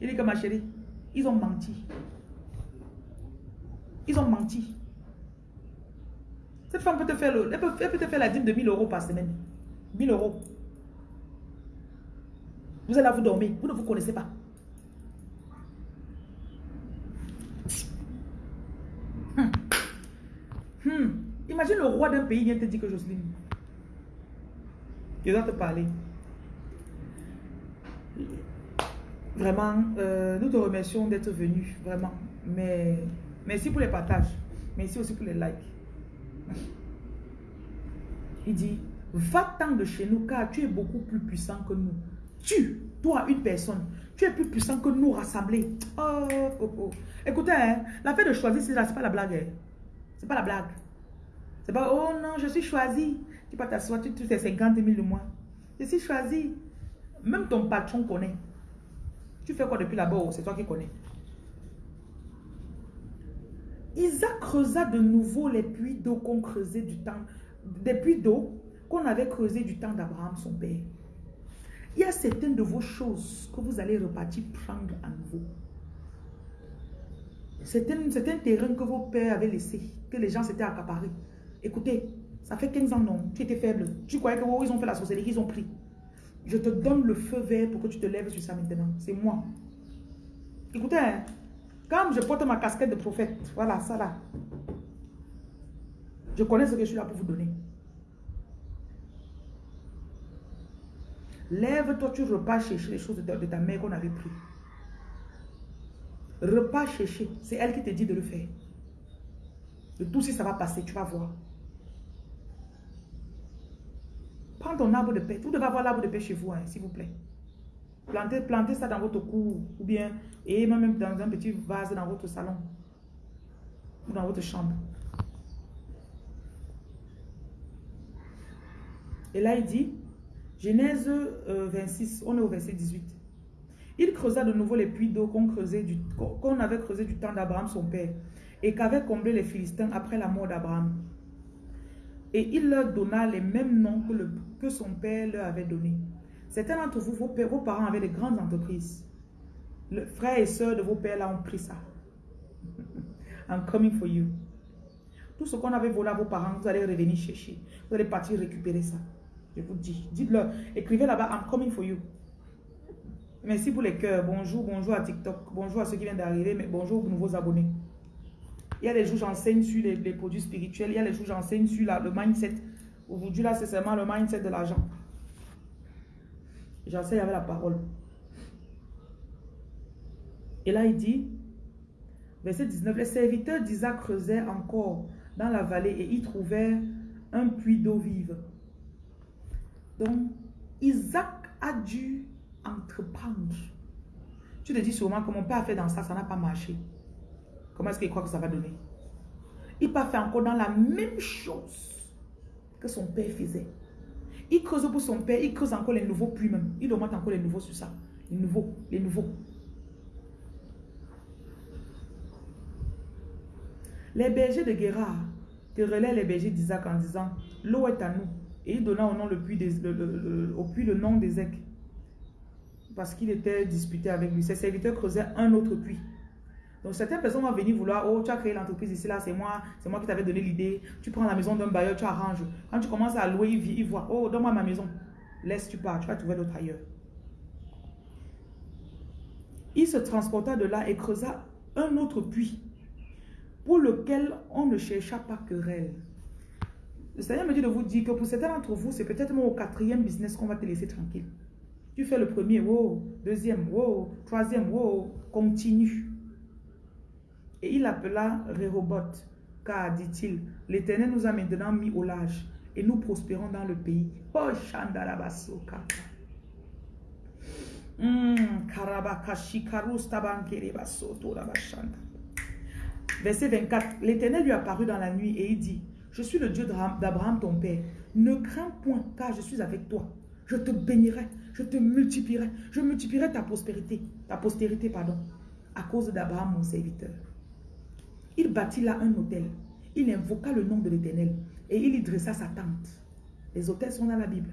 Il dit que ma chérie, ils ont menti. Ils ont menti. Cette femme peut te faire, le, elle peut, te faire la dîme de 1000 euros par semaine. 1000 euros. Vous allez là, vous dormir. Vous ne vous connaissez pas. Hmm. Hmm. Imagine le roi d'un pays vient te dire que Jocelyne, je dois te parler. Vraiment, euh, nous te remercions d'être venu, vraiment. Mais merci pour les partages. Merci aussi pour les likes. [laughs] Il dit, va-t'en de chez nous car tu es beaucoup plus puissant que nous. Tu, toi, une personne, tu es plus puissant que nous rassemblés. Oh, oh, oh. Écoutez, hein, la fait de choisir, c'est pas la blague. Hein. C'est pas la blague. C'est pas, oh non, je suis choisi. Tu peux t'asseoir, tu, fais 50 000 de moins. Je suis choisi. Même ton patron connaît. Tu fais quoi depuis là-bas? C'est toi qui connais. Isaac creusa de nouveau les puits d'eau qu'on creusait du temps, des puits d'eau qu'on avait creusé du temps d'Abraham, son père. Il y a certaines de vos choses que vous allez repartir prendre à nouveau. C'est un, terrain que vos pères avaient laissé, que les gens s'étaient accaparés. Écoutez, ça fait 15 ans, non, tu étais faible. Tu croyais que oh, ils ont fait la sorcellerie, ils ont pris. Je te donne le feu vert pour que tu te lèves sur ça maintenant. C'est moi. Écoutez, hein, quand je porte ma casquette de prophète, voilà, ça là. Je connais ce que je suis là pour vous donner. Lève-toi, tu repars chercher les choses de ta, mère qu'on avait pris. Repars chercher. C'est elle qui te dit de le faire. De tout si ça va passer, tu vas voir. Prends ton arbre de paix. Vous devez avoir l'arbre de paix chez vous, hein, s'il vous plaît. Plantez, plantez ça dans votre cour ou bien, et même dans un petit vase dans votre salon ou dans votre chambre. Et là, il dit, Genèse 26, euh, on est au verset 18. Il creusa de nouveau les puits d'eau qu'on qu'on avait creusé du temps d'Abraham, son père, et qu'avaient comblé les Philistins après la mort d'Abraham. Et il leur donna les mêmes noms que, le, que son père leur avait donnés. Certains d'entre vous, vos, vos, parents avaient des grandes entreprises. Le frère et soeur de vos pères là ont pris ça. [laughs] I'm coming for you. Tout ce qu'on avait volé à vos parents, vous allez revenir chercher. Vous allez partir récupérer ça. Je vous dis. Dites-leur. Écrivez là-bas, I'm coming for you. Merci pour les cœurs. Bonjour, bonjour à TikTok. Bonjour à ceux qui viennent d'arriver, mais bonjour aux nouveaux abonnés. Il y a des jours, j'enseigne sur les, produits spirituels. Il y a des jours, j'enseigne sur le mindset. Aujourd'hui, là, c'est seulement le mindset de l'argent. J'enseigne avec la parole. Et là, il dit, verset 19, les serviteurs d'Isaac creusaient encore dans la vallée et y trouvèrent un puits d'eau vive. Donc, Isaac a dû entreprendre. Tu te dis sûrement que mon père a fait dans ça, ça n'a pas marché. Comment est-ce qu'il croit que ça va donner? Il pas fait encore dans la même chose que son père faisait. Il creuse pour son père, il creuse encore les nouveaux puits même. Il augmente encore les nouveaux sur ça. Les nouveaux, les nouveaux. Les bergers de Guérard relaient les bergers d'Isaac en disant, l'eau est à nous. Et il donna au, nom le puits des, au puits le nom d'Ézec. Parce qu'il était disputé avec lui. Ses serviteurs creusaient un autre puits. Donc certaines personnes vont venir vouloir, oh tu as créé l'entreprise ici, là c'est moi, c'est moi qui t'avais donné l'idée. Tu prends la maison d'un bailleur, tu arranges. Quand tu commences à louer, il, il voit, oh donne-moi ma maison. Laisse, tu pars, tu vas trouver d'autres ailleurs. Il se transporta de là et creusa un autre puits pour lequel on ne chercha pas querelle. Le Seigneur me dit de vous dire que pour certains d'entre vous, c'est peut-être au quatrième business qu'on va te laisser tranquille. Tu fais le premier, wow, deuxième, wow, troisième, wow, continue. Et il appela Rehoboth, car, dit-il, l'Éternel nous a maintenant mis au large et nous prospérons dans le pays. Oh. Hmm, Verset 24. L'Éternel lui apparut dans la nuit et il dit, je suis le Dieu d'Abraham ton père. Ne crains point, car je suis avec toi. Je te bénirai, je te multiplierai, je multiplierai ta prospérité, ta postérité, pardon, à cause d'Abraham mon serviteur. Il bâtit là un hôtel. Il invoqua le nom de l'Éternel et il y dressa sa tente. Les hôtels sont dans la Bible.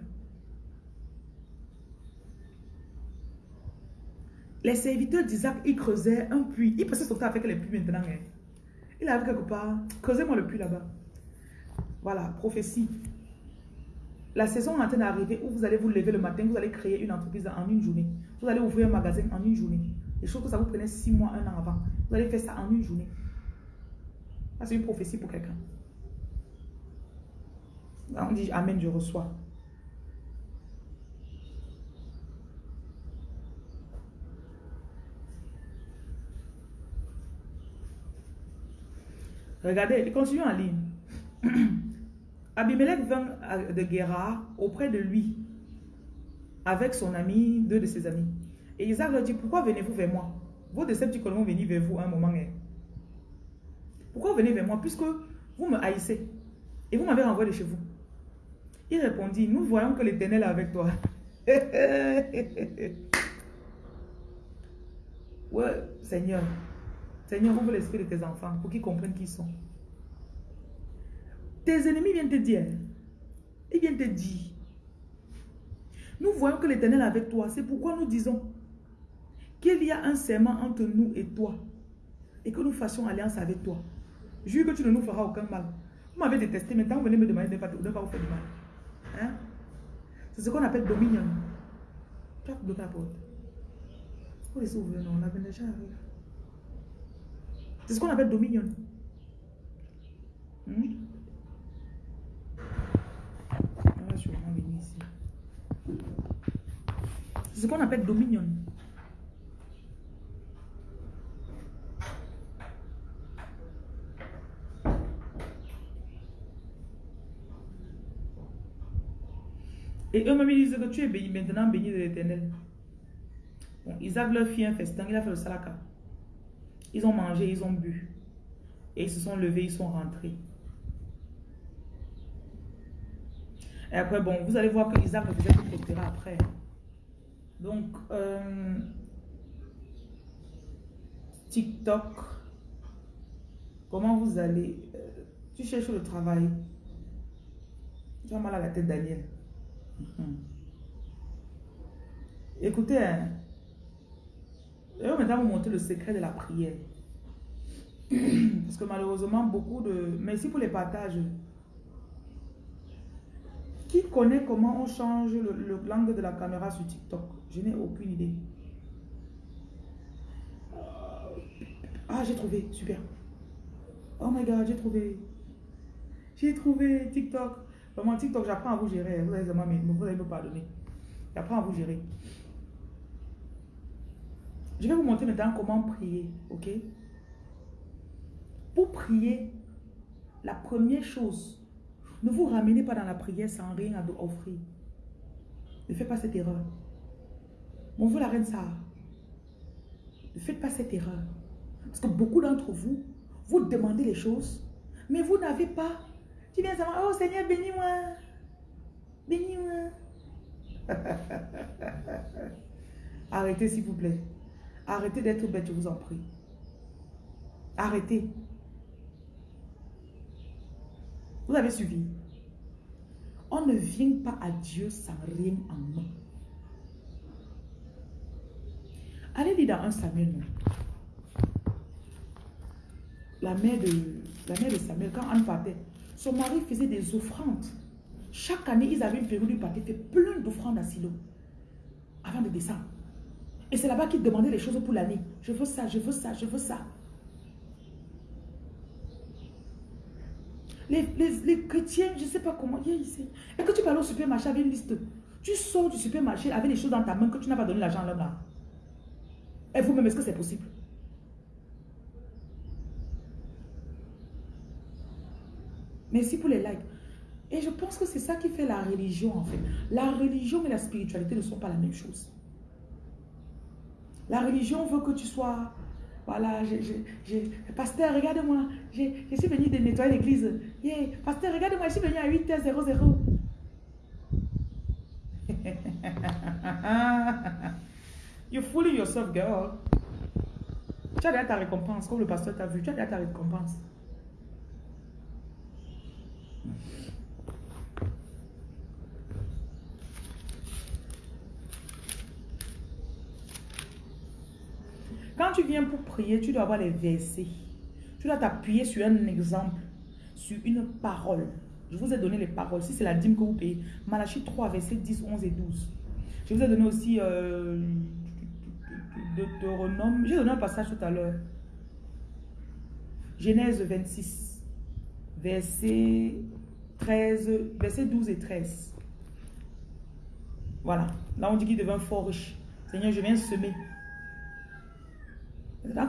Les serviteurs d'Isaac, ils creusaient un puits. Ils passaient son temps avec les puits maintenant. Hein. Il avait quelque part. Creusez-moi le puits là-bas. Voilà, prophétie. La saison est en train d'arriver où vous allez vous lever le matin, vous allez créer une entreprise en une journée. Vous allez ouvrir un magasin en une journée. Les choses que ça vous prenait six mois, un an avant. Vous allez faire ça en une journée. C'est une prophétie pour quelqu'un. On dit Amen, je reçois. Regardez, continuons en ligne. [clears throat] Abimelech vint de Guérard auprès de lui avec son ami, deux de ses amis. Et Isaac leur dit, pourquoi venez-vous vers moi? Vos décepticons vont venir vers vous un moment. Hein. Pourquoi venez vers moi Puisque vous me haïssez et vous m'avez renvoyé de chez vous? Il répondit, nous voyons que l'Éternel est avec toi. [laughs] ouais, Seigneur. Seigneur, ouvre l'esprit de tes enfants pour qu'ils comprennent qui ils sont. Tes ennemis viennent te dire. Ils viennent te dire. Nous voyons que l'Éternel est avec toi. C'est pourquoi nous disons qu'il y a un serment entre nous et toi. Et que nous fassions alliance avec toi. Jure que tu ne nous feras aucun mal. Vous m'avez détesté, maintenant vous venez me demander de ne pas, vous faire du mal. Hein? C'est ce qu'on appelle dominion. Tu as bloqué la porte. Faut laisser ouvrir, non, la déjà arrive. C'est ce qu'on appelle dominion. Hmm? C'est ce qu'on appelle dominion. Et eux-mêmes disent que tu es béni, maintenant béni de l'éternel. Bon, Isaac leur fit un festin, il a fait le salaka. Ils ont mangé, ils ont bu. Et ils se sont levés, ils sont rentrés. Et après, bon, vous allez voir que Isaac faisait tout après. Donc, euh, TikTok, comment vous allez... Euh, tu cherches le travail. Tu as mal à la tête, Daniel. Mhm. Écoutez, hein, je vais maintenant vous montrer le secret de la prière. [clears throat] Parce que malheureusement, beaucoup de... Merci pour les partages. Qui connaît comment on change le, langue de la caméra sur TikTok? Je n'ai aucune idée. Ah, j'ai trouvé. Super. Oh my God, j'ai trouvé. J'ai trouvé TikTok. Vraiment, TikTok, j'apprends à vous gérer. Vous allez, me pardonner. J'apprends à vous gérer. Je vais vous montrer maintenant comment prier, ok? Pour prier, la première chose, ne vous ramenez pas dans la prière sans rien à offrir. Ne faites pas cette erreur. Bonjour la reine Sarah. Ne faites pas cette erreur. Parce que beaucoup d'entre vous, vous demandez les choses, mais vous n'avez pas. Tu viens savoir, oh Seigneur, bénis-moi. Bénis-moi. [laughs] Arrêtez s'il vous plaît. Arrêtez d'être bête, je vous en prie. Arrêtez. Vous avez suivi. On ne vient pas à Dieu sans rien en main. Allez lire dans un Samuel. La mère, de, la mère de Samuel, quand Anne partait, son mari faisait des offrandes. Chaque année, ils avaient une période où ils fait plein d'offrandes à Silo avant de descendre. Et c'est là-bas qu'il demandait les choses pour l'année. Je veux ça, je veux ça, je veux ça. Les, chrétiens, je ne sais pas comment, il y a ici. Et que tu parles au supermarché avec une liste. Tu sors du supermarché avec les choses dans ta main que tu n'as pas donné l'argent à l'homme là. Et vous-même, est-ce que c'est possible? Merci pour les likes. Et je pense que c'est ça qui fait la religion en fait. La religion et la spiritualité ne sont pas la même chose. La religion veut que tu sois... Voilà, j'ai... Pasteur, regarde-moi. Je suis venu de nettoyer l'église. Yeah. Pasteur, regarde-moi, je suis venu à 8h00. You're fooling yourself, girl. Tu as déjà ta récompense, comme le pasteur t'a vu. Tu as déjà ta récompense. Quand tu viens pour prier, tu dois avoir les versets. Tu dois t'appuyer sur un exemple, sur une parole. Je vous ai donné les paroles. Si c'est la dîme que vous payez, Malachie 3, versets 10, 11 et 12. Je vous ai donné aussi euh, Deutéronome. J'ai donné un passage tout à l'heure. Genèse 26, verset 13, verset 12 et 13. Voilà. Là, on dit qu'il devient fort riche. Seigneur, je viens semer.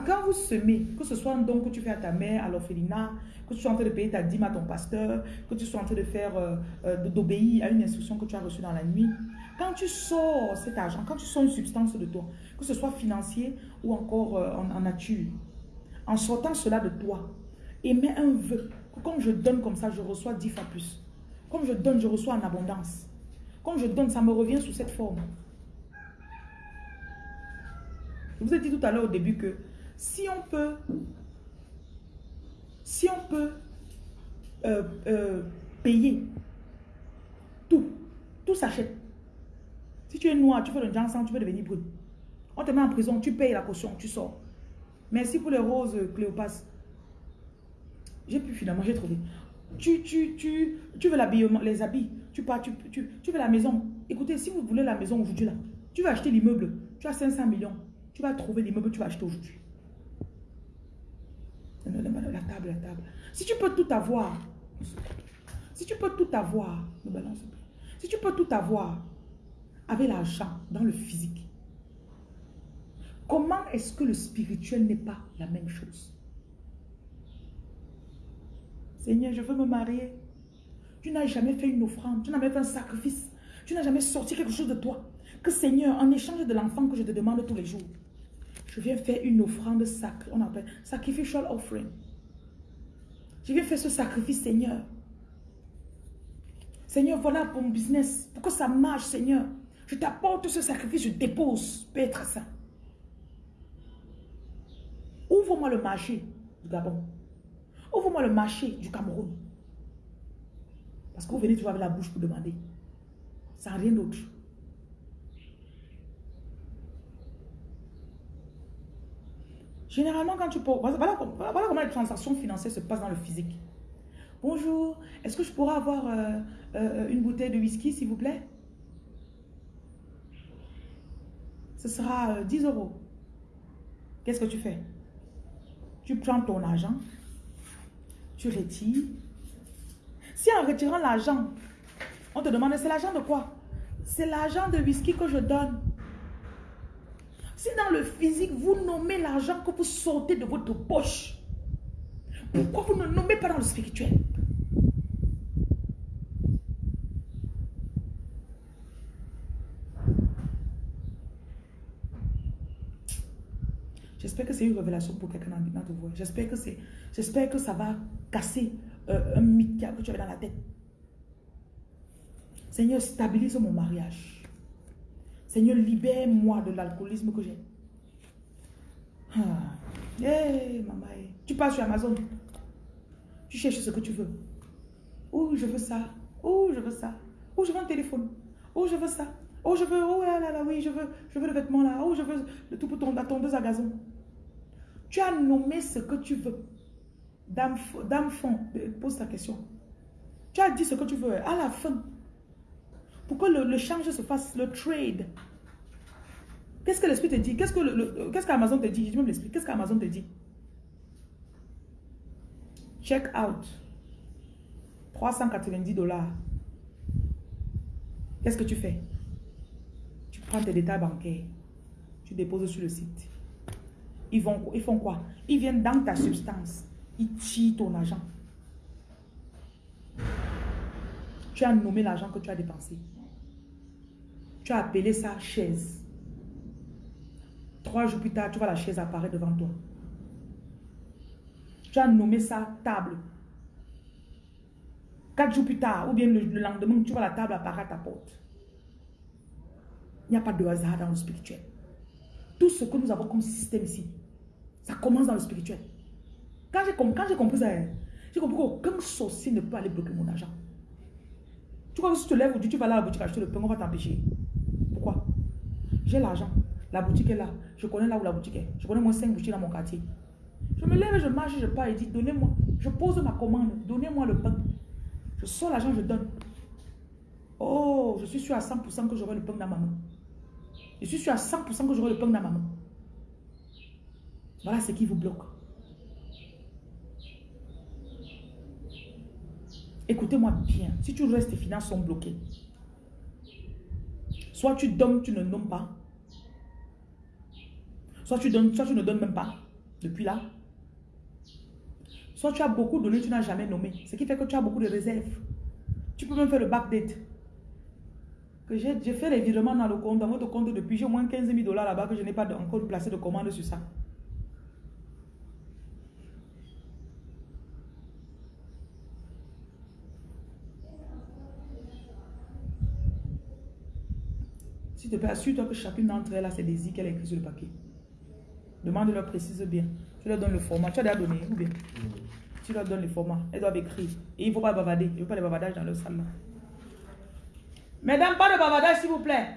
Quand vous semez, que ce soit un don que tu fais à ta mère, à l'orphelinat, que tu sois en train de payer ta dîme à ton pasteur, que tu sois en train de faire, euh, euh, d'obéir à une instruction que tu as reçue dans la nuit, quand tu sors cet argent, quand tu sors une substance de toi, que ce soit financier ou encore euh, en, nature, en sortant cela de toi, émets un vœu, comme je donne comme ça, je reçois dix fois plus. Comme je donne, je reçois en abondance. Comme je donne, ça me revient sous cette forme. Je vous ai dit tout à l'heure au début que si on peut, si on peut euh, euh, payer tout, tout s'achète. Si tu es noir, tu fais le sang, tu peux devenir brune. On te met en prison, tu payes la caution, tu sors. Merci pour les roses, Cléopas. J'ai pu finalement, j'ai trouvé. Tu, tu, tu, tu veux l'habillement, les habits, tu pars, tu, tu, tu veux la maison. Écoutez, si vous voulez la maison aujourd'hui là, tu vas acheter l'immeuble, tu as 500 millions, tu vas trouver l'immeuble, tu vas acheter aujourd'hui. La table, la table. Si tu peux tout avoir, si tu peux tout avoir, Si tu peux tout avoir avec l'argent dans le physique, comment est-ce que le spirituel n'est pas la même chose? Seigneur, je veux me marier. Tu n'as jamais fait une offrande, tu n'as jamais fait un sacrifice, tu n'as jamais sorti quelque chose de toi. Que Seigneur, en échange de l'enfant que je te demande tous les jours, je viens faire une offrande sacrée, on appelle sacrificial offering. Je viens faire ce sacrifice, Seigneur. Seigneur, voilà pour mon business. Pour que ça marche, Seigneur. Je t'apporte ce sacrifice, je dépose. Peut-être ça. Ouvre-moi le marché du Gabon. Ouvre-moi le marché du Cameroun. Parce que vous venez toujours avec la bouche pour demander. Ça n'a rien d'autre. Généralement, quand tu peux... Voilà, comment les transactions financières se passent dans le physique. Bonjour, est-ce que je pourrais avoir euh, euh, une bouteille de whisky, s'il vous plaît? Ce sera 10 euh, euros. Qu'est-ce que tu fais? Tu prends ton argent, tu retires. Si en retirant l'argent, on te demande, c'est l'argent de quoi? C'est l'argent de whisky que je donne. Si dans le physique, vous nommez l'argent que vous sortez de votre poche, pourquoi vous ne nommez pas dans le spirituel? J'espère que c'est une révélation pour quelqu'un dans notre voix. J'espère que c'est, j'espère que ça va casser euh, un mythe que tu avais dans la tête. Seigneur, stabilise mon mariage. Seigneur, libère-moi de l'alcoolisme que j'ai. Ah. Hey. Tu passes sur Amazon. Tu cherches ce que tu veux. Oh, je veux ça. Oh, je veux ça. Oh, je veux un téléphone. Oh, je veux ça. Oh, je veux. Oh là là là, oui, je veux. Je veux le vêtement là. Oh, je veux le tout pour ton, la tondeuse à gazon. Tu as nommé ce que tu veux. Dame, fond, pose ta question. Tu as dit ce que tu veux. À la fin, pour que le, change se fasse, le trade. Qu'est-ce que l'esprit te dit? Qu'est-ce que qu'est-ce qu'Amazon te dit? Je même l'esprit. Qu'est-ce qu'Amazon te dit? Check out. 390 dollars. Qu'est-ce que tu fais? Prends tes détails bancaires. Tu déposes sur le site. Ils, font quoi? Ils viennent dans ta substance. Ils tirent ton argent. Tu as nommé l'argent que tu as dépensé. Tu as appelé ça chaise. Trois jours plus tard, tu vois la chaise apparaître devant toi. Tu as nommé ça table. Quatre jours plus tard, ou bien le, lendemain, tu vois la table apparaître à ta porte. Il n'y a pas de hasard dans le spirituel. Tout ce que nous avons comme système ici, ça commence dans le spirituel. Quand j'ai compris ça, hein, j'ai compris qu'aucun sorcier ne peut aller bloquer mon argent. Tu crois que si tu te lèves aujourd'hui, tu vas là à la boutique acheter le pain, on va t'empêcher. Pourquoi? J'ai l'argent. La boutique est là. Je connais là où la boutique est. Je connais moins 5 boutiques dans mon quartier. Je me lève, je marche, je pars et dis, donnez-moi. Je pose ma commande, donnez-moi le pain. Je sors l'argent, je donne. Oh, je suis sûr à 100% que j'aurai le pain dans ma main. Je suis sûr à 100% que j'aurai le pain dans ma main. Voilà ce qui vous bloque. Écoutez-moi bien. Si tu restes, tes finances sont bloquées. Soit tu donnes, tu ne nommes pas. Soit tu donnes, soit tu ne donnes même pas. Depuis là. Soit tu as beaucoup donné, tu n'as jamais nommé. Ce qui fait que tu as beaucoup de réserves. Tu peux même faire le backdate. Que j'ai fait les virements dans le compte, dans votre compte depuis, j'ai au moins 15 000 dollars là-bas que je n'ai pas encore placé de commande sur ça. S'il te plaît, assure-toi que chacune d'entre elles a ses désirs qu'elle a écrit sur le papier. Demande-leur, précise bien. Tu leur donnes le format. Tu as déjà donné, ou bien Tu leur donnes le format. Elles doivent écrire. Et il ne faut pas bavarder. Il ne faut pas les bavardages dans leur salle. Mesdames, pas de bavardage, s'il vous plaît.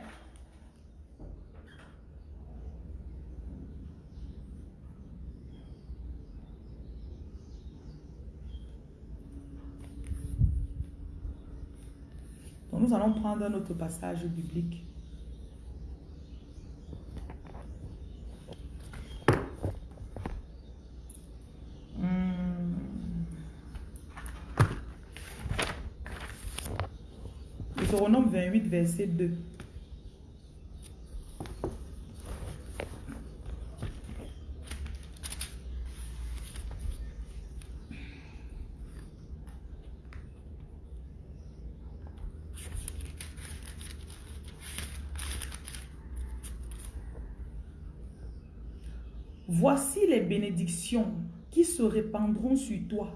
Donc, nous allons prendre un autre passage biblique. Deutéronome 28, verset 2. Voici les bénédictions qui se répandront sur toi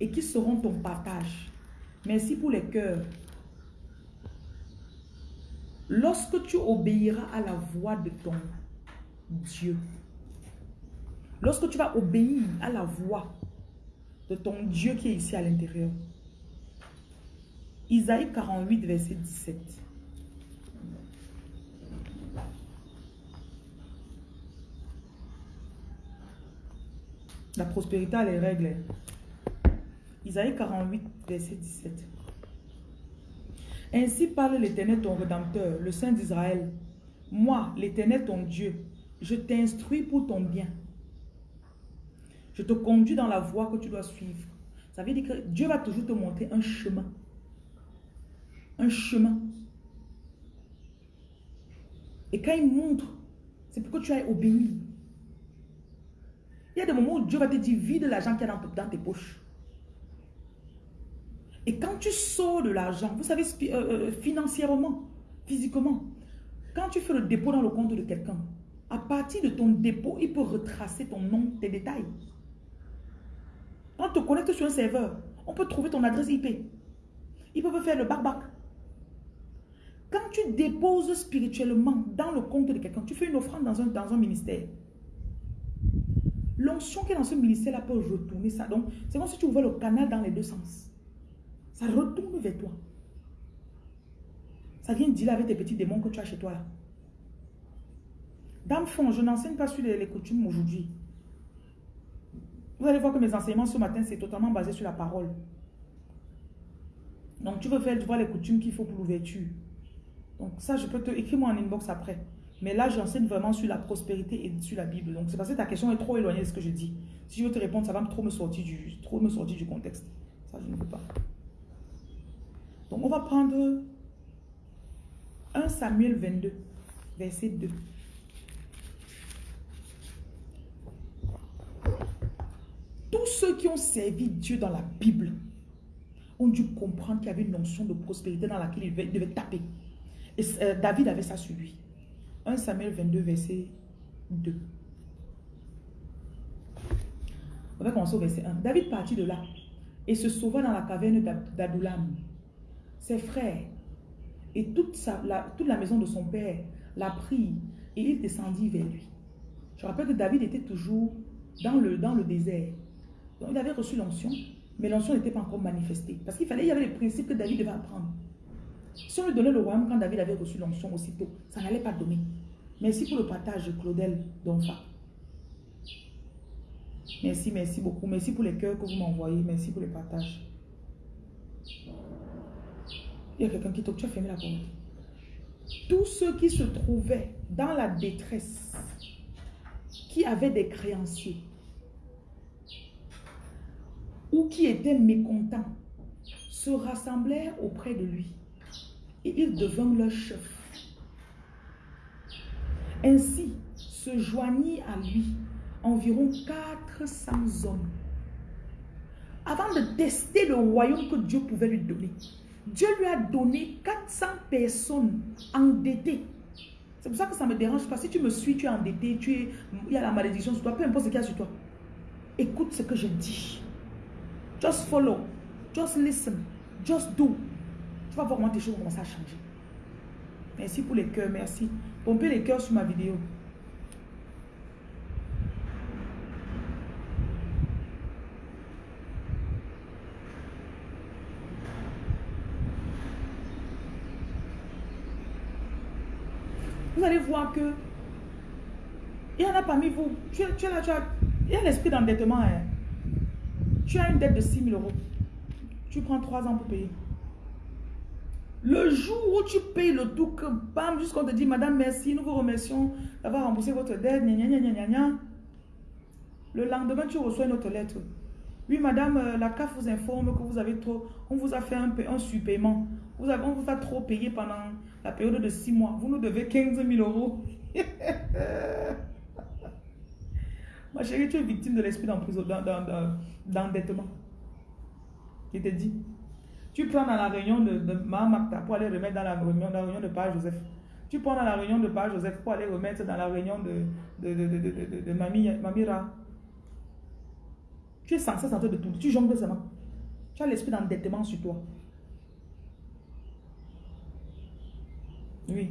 et qui seront ton partage. Merci pour les cœurs Lorsque tu obéiras à la voix de ton Dieu, lorsque tu vas obéir à la voix de ton Dieu qui est ici à l'intérieur, Isaïe 48, verset 17. La prospérité a les règles. Isaïe 48, verset 17. Ainsi parle l'Éternel ton Rédempteur, le Saint d'Israël. Moi, l'Éternel ton Dieu, je t'instruis pour ton bien. Je te conduis dans la voie que tu dois suivre. Ça veut dire que Dieu va toujours te montrer un chemin. Un chemin. Et quand il montre, c'est pour que tu ailles obéir. Il y a des moments où Dieu va te dire, vide l'argent qu'il y a dans, dans tes poches. Tu sors de l'argent, vous savez, euh, euh, financièrement, physiquement, quand tu fais le dépôt dans le compte de quelqu'un, à partir de ton dépôt, il peut retracer ton nom, tes détails. Quand on te connecte sur un serveur, on peut trouver ton adresse IP. Ils peuvent faire le back-back. Quand tu déposes spirituellement dans le compte de quelqu'un, tu fais une offrande dans un, dans un ministère. L'onction qui est dans ce ministère-là peut retourner ça. Donc, c'est comme si tu ouvrais le canal dans les deux sens. Ça retourne vers toi. Ça vient dire avec tes petits démons que tu as chez toi là. Dans fond, je n'enseigne pas sur les, coutumes aujourd'hui. Vous allez voir que mes enseignements ce matin, c'est totalement basé sur la parole. Donc, tu veux faire, tu vois les coutumes qu'il faut pour l'ouverture. Donc, ça, je peux te... Écris-moi en inbox après. Mais là, j'enseigne vraiment sur la prospérité et sur la Bible. Donc, c'est parce que ta question est trop éloignée de ce que je dis. Si je veux te répondre, ça va trop me sortir du, trop me sortir du contexte. Ça, je ne veux pas. Donc, on va prendre 1 Samuel 22. verset 2. Tous ceux qui ont servi Dieu dans la Bible ont dû comprendre qu'il y avait une notion de prospérité dans laquelle il devait, taper. Et euh, David avait ça sur lui. 1 Samuel 22, verset 2. On va commencer au verset 1. David partit de là et se sauva dans la caverne d'Adulam. Ses frères et toute, sa, la, toute la maison de son père l'a pris et il descendit vers lui. Je rappelle que David était toujours dans le, dans le désert. Donc il avait reçu l'onction, mais l'onction n'était pas encore manifestée. Parce qu'il fallait, il y avait les principes que David devait apprendre. Si on lui donnait le royaume quand David avait reçu l'onction aussitôt, ça n'allait pas donner. Merci pour le partage, Claudel Donfa. Merci, merci beaucoup. Merci pour les cœurs que vous m'envoyez. Merci pour le partage. Il y a quelqu'un qui toque. Tu as fermé la porte. Tous ceux qui se trouvaient dans la détresse, qui avaient des créanciers, ou qui étaient mécontents, se rassemblèrent auprès de lui. Et il devint leur chef. Ainsi se joignit à lui environ 400 hommes. Avant de tester le royaume que Dieu pouvait lui donner, Dieu lui a donné 400 personnes endettées. C'est pour ça que ça me dérange pas. Si tu me suis, tu es endetté, tu es, il y a la malédiction sur toi, peu importe ce qu'il y a sur toi. Écoute ce que je dis. Just follow. Just listen. Just do. Tu vas voir comment tes choses vont commencer à changer. Merci pour les cœurs, merci. Pompez les cœurs sur ma vidéo. Vous allez voir que il y en a parmi vous. Tu, tu là, tu as, il y a l'esprit d'endettement. Hein. Tu as une dette de 6 000 euros. Tu prends 3 ans pour payer. Le jour où tu payes le tout, bam, jusqu'on te dit, Madame, merci, nous vous remercions d'avoir remboursé votre dette, Le lendemain, tu reçois une autre lettre. Oui, Madame, euh, la CAF vous informe que vous avez trop, on vous a fait un, un supplément. Vous avez, on vous a trop payé pendant la période de 6 mois. Vous nous devez 15 000 euros. [laughs] Ma chérie, tu es victime de l'esprit d'endettement. Je te dis. Tu prends dans la réunion de, de Mahamakta pour aller remettre dans la réunion, de Père Joseph. Tu prends dans la réunion de Père Joseph pour aller remettre dans la réunion de, de, Mamira. Tu es censé sentir de tout. Tu jongles seulement. Tu as l'esprit d'endettement sur toi. Oui.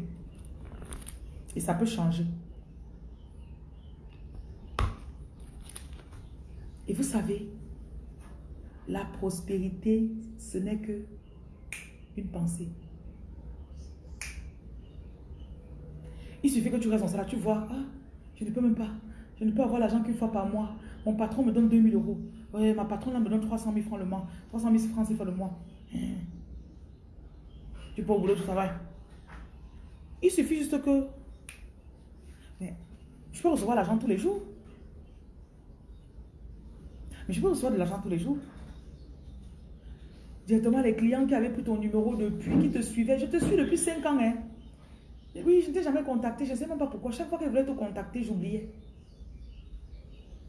Et ça peut changer. Et vous savez, la prospérité, ce n'est que une pensée. Il suffit que tu restes dans ça, tu vois, ah, je ne peux même pas, je ne peux avoir l'argent qu'une fois par mois. Mon patron me donne 2000 euros. Ouais, ma patronne me donne 300 000 francs le mois. 300 000 francs, c'est fois le mois. Hein. Tu peux au boulot, tu travailles. Il suffit juste que... Mais je peux recevoir l'argent tous les jours. Mais je peux recevoir de l'argent tous les jours. Directement, les clients qui avaient pris ton numéro depuis, qui te suivaient. Je te suis depuis 5 ans. Hein. oui, je ne t'ai jamais contacté. Je ne sais même pas pourquoi. Chaque fois qu'elle voulait te contacter, j'oubliais.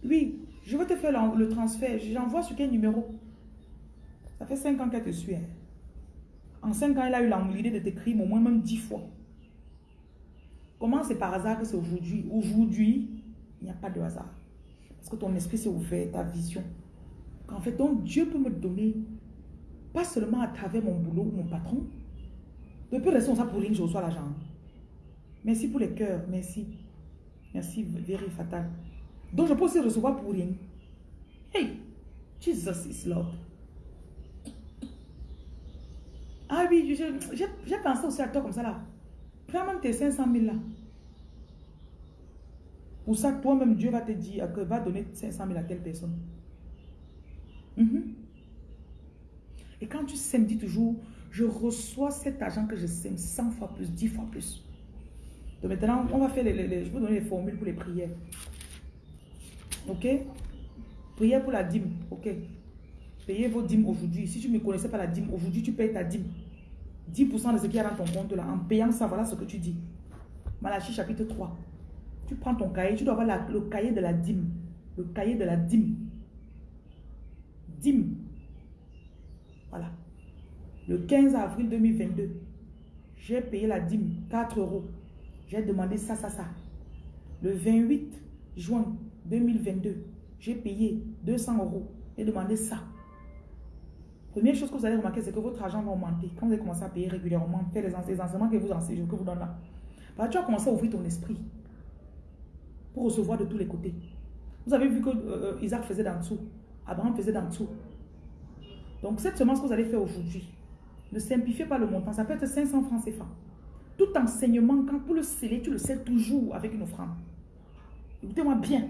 Oui, je vais te faire le transfert. J'envoie sur quel numéro? Ça fait 5 ans qu'elle te suit. Hein. En 5 ans, elle a eu l'idée de t'écrire au moins même 10 fois. Comment c'est par hasard que c'est aujourd'hui Aujourd'hui, il n'y a pas de hasard? Parce que ton esprit s'est ouvert, ta vision. En fait, donc Dieu peut me donner, pas seulement à travers mon boulot ou mon patron, de plus rester ça pour rien, je reçois l'argent. Merci pour les cœurs, merci. Merci, very fatal. Donc je peux aussi recevoir pour rien. Hey, Jesus is Lord. Ah oui, j'ai pensé aussi à toi comme ça là. Prends même tes 500 000 là. Pour ça, toi-même, Dieu va te dire que va donner 500 000 à telle personne. Mhm. Et quand tu sèmes, dis toujours, je reçois cet argent que je sème 100 fois plus, 10 fois plus. Donc maintenant, on va faire les, je vais donner les formules pour les prières. Ok? Prière pour la dîme. Ok Payez vos dîmes aujourd'hui. Si tu ne connaissais pas la dîme, aujourd'hui tu payes ta dîme. 10% de ce qu'il y a dans ton compte là. En payant ça, voilà ce que tu dis. Malachie chapitre 3. Tu prends ton cahier, tu dois avoir le cahier de la dîme. Le cahier de la dîme. Dîme. Voilà. Le 15 avril 2022, j'ai payé la dîme, 4 euros. J'ai demandé ça, ça, ça. Le 28 juin 2022, j'ai payé 200 euros. J'ai demandé ça. Première chose que vous allez remarquer, c'est que votre argent va augmenter. Quand vous allez commencer à payer régulièrement, faire les enseignements que vous enseignez, que vous donnez là. Bah, tu vas commencer à ouvrir ton esprit pour recevoir de tous les côtés. Vous avez vu que euh, euh, Isaac faisait d'en dessous. Abraham faisait d'en dessous. Donc, cette semence que vous allez faire aujourd'hui, ne simplifiez pas le montant. Ça peut être 500 francs CFA. Tout enseignement, quand pour le sceller, tu le scelles toujours avec une offrande. Écoutez-moi bien.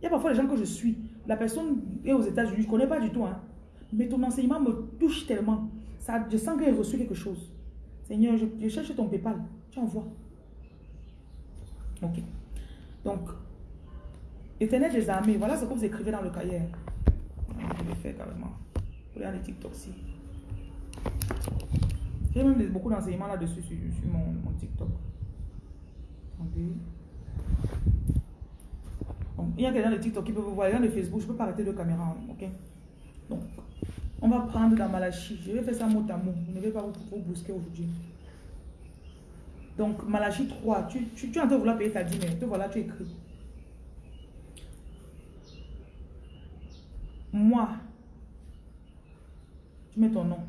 Il y a parfois les gens que je suis. La personne est aux États-Unis, je ne connais pas du tout. Hein. Mais ton enseignement me touche tellement. Ça, je sens qu'il a reçu quelque chose. Seigneur, je, cherche ton PayPal. Tu envoies. Ok. Donc, éternel des armées, voilà ce que vous écrivez dans le cahier. Je vais faire carrément. Regardez TikTok aussi. J'ai même beaucoup d'enseignements là-dessus sur, mon, TikTok. Il y a quelqu'un de TikTok qui peut vous voir. Il y a de Facebook, je ne peux pas arrêter de caméra. Ok? Donc, on va prendre dans Malachi. Je vais faire ça mot à mot. Je ne vais pas vous, vous brusquer aujourd'hui. Donc, Malachi 3, tu, tu, es en train de vouloir payer ta dîme. Te voilà, tu écris. Moi, tu mets ton nom.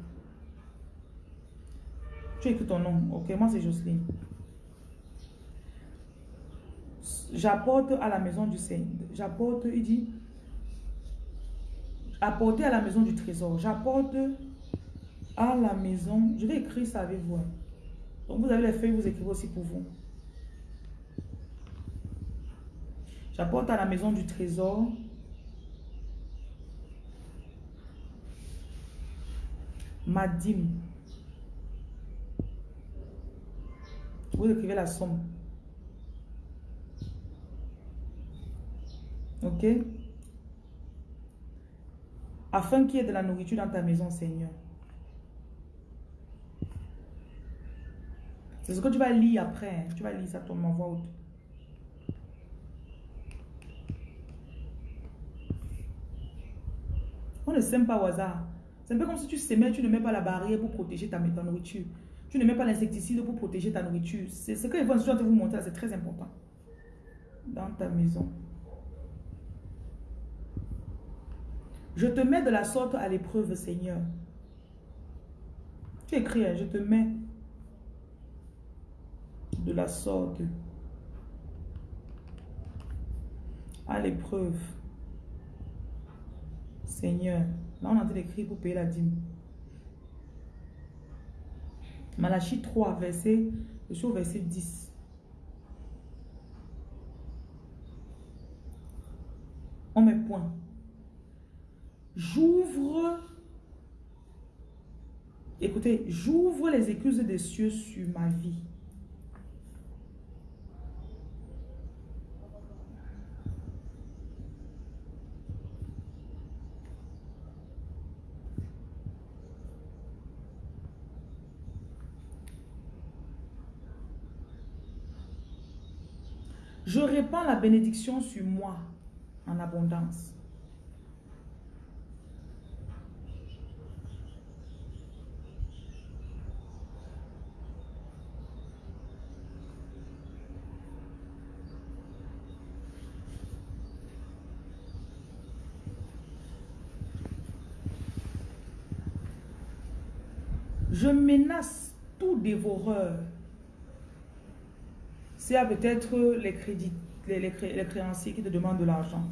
Tu écris ton nom. Ok, moi c'est Jocelyne. J'apporte à la maison du Seigneur. J'apporte, il dit, apporter à la maison du trésor. J'apporte à la maison. Je vais écrire ça avec vous. Hein. Donc vous avez les feuilles, vous écrivez aussi pour vous. J'apporte à la maison du trésor. Ma dîme. Vous écrivez la somme. Ok? Afin qu'il y ait de la nourriture dans ta maison, Seigneur. C'est ce que tu vas lire après. Hein. Tu vas lire ça ton en voix haute. On ne sème pas au hasard. C'est un peu comme si tu s'aimais, tu ne mets pas la barrière pour protéger ta, nourriture. Tu ne mets pas l'insecticide pour protéger ta nourriture. C'est ce que les vont vous montrer, c'est très important. Dans ta maison. Je te mets de la sorte à l'épreuve, Seigneur. Tu écris, hein, je te mets de la sorte à l'épreuve. Seigneur. Là, on a écrit pour payer la dîme. Malachie 3, verset, je suis au verset 10. On met point. J'ouvre, écoutez, j'ouvre les excuses des cieux sur ma vie. Je répands la bénédiction sur moi en abondance. Je menace tout dévoreur. C'est peut-être les crédits, les, créanciers qui te demandent de l'argent.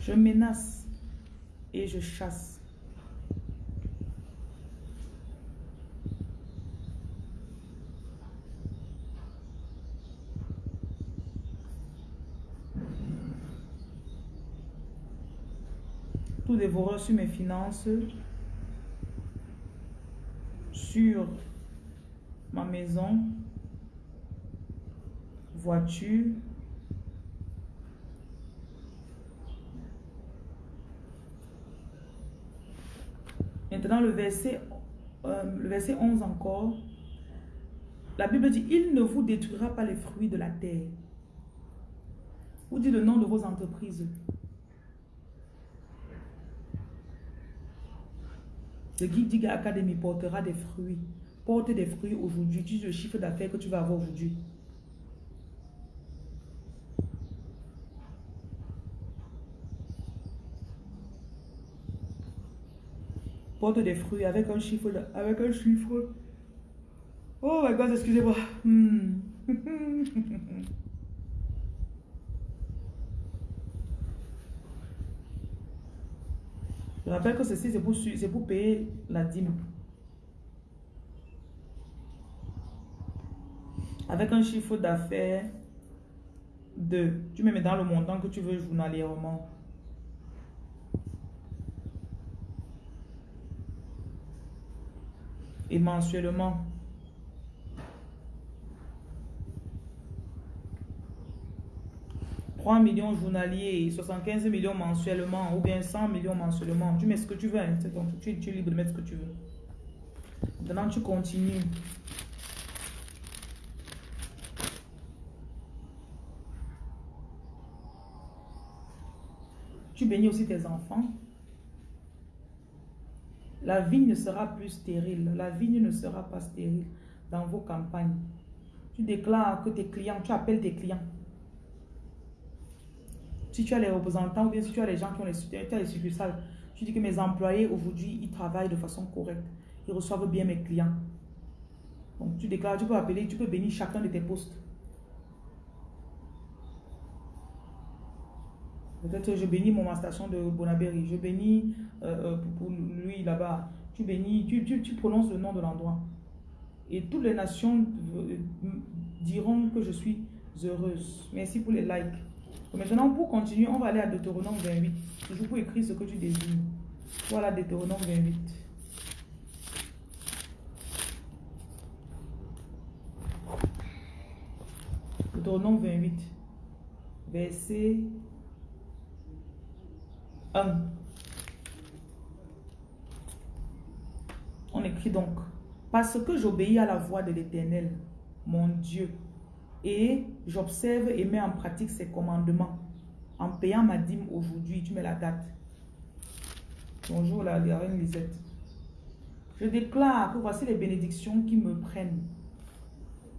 Je menace et je chasse. Tout dévoreur sur mes finances, sur ma maison, voiture, Maintenant, le verset, euh, le verset 11 encore. La Bible dit, il ne vous détruira pas les fruits de la terre. Vous dites le nom de vos entreprises. Le Guide Diga Academy portera des fruits. Porte des fruits aujourd'hui. Dis le chiffre d'affaires que tu vas avoir aujourd'hui. Porte des fruits avec un chiffre. Avec un chiffre. Oh my god, excusez-moi. Hmm. [laughs] Je rappelle que ceci, c'est pour, pour payer la dîme. Avec un chiffre d'affaires de... Tu me mets dans le montant que tu veux journalièrement. Et mensuellement. 3 millions journaliers, 75 millions mensuellement ou bien 100 millions mensuellement. Tu mets ce que tu veux. Hein, tu es libre de mettre ce que tu veux. Maintenant, tu continues. Tu bénis aussi tes enfants. La vigne ne sera plus stérile. La vigne ne sera pas stérile dans vos campagnes. Tu déclares que tes clients, tu appelles tes clients. Si tu as les représentants ou bien si tu as les gens qui ont les, succursales, tu dis que mes employés aujourd'hui, ils travaillent de façon correcte. Ils reçoivent bien mes clients. Donc tu déclares, tu peux appeler, tu peux bénir chacun de tes postes. Peut-être je bénis mon station de Bonaberry, je bénis euh, euh, pour lui là-bas. Tu bénis, tu, tu, tu prononces le nom de l'endroit. Et toutes les nations euh, diront que je suis heureuse. Merci pour les likes. Maintenant, pour continuer, on va aller à Deutéronome 28. Toujours pour écrire ce que tu désires. Voilà Deutéronome 28. Deutéronome 28. Verset 1. On écrit donc, parce que j'obéis à la voix de l'Éternel, mon Dieu, et j'observe et mets en pratique ses commandements. En payant ma dîme aujourd'hui, tu mets la date. Bonjour la, reine Lisette. Je déclare que voici les bénédictions qui me prennent,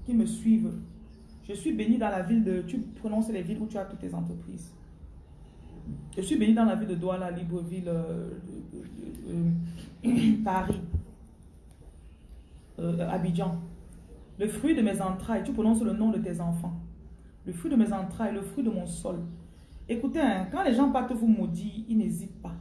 qui me suivent. Je suis béni dans la ville de... Tu prononces les villes où tu as toutes tes entreprises. Je suis béni dans la ville de Douala, Libreville, euh, euh, [coughs] Paris, euh, Abidjan. Le fruit de mes entrailles, tu prononces le nom de tes enfants. Le fruit de mes entrailles, le fruit de mon sol. Écoutez, hein, quand les gens partent vous maudire, ils n'hésitent pas.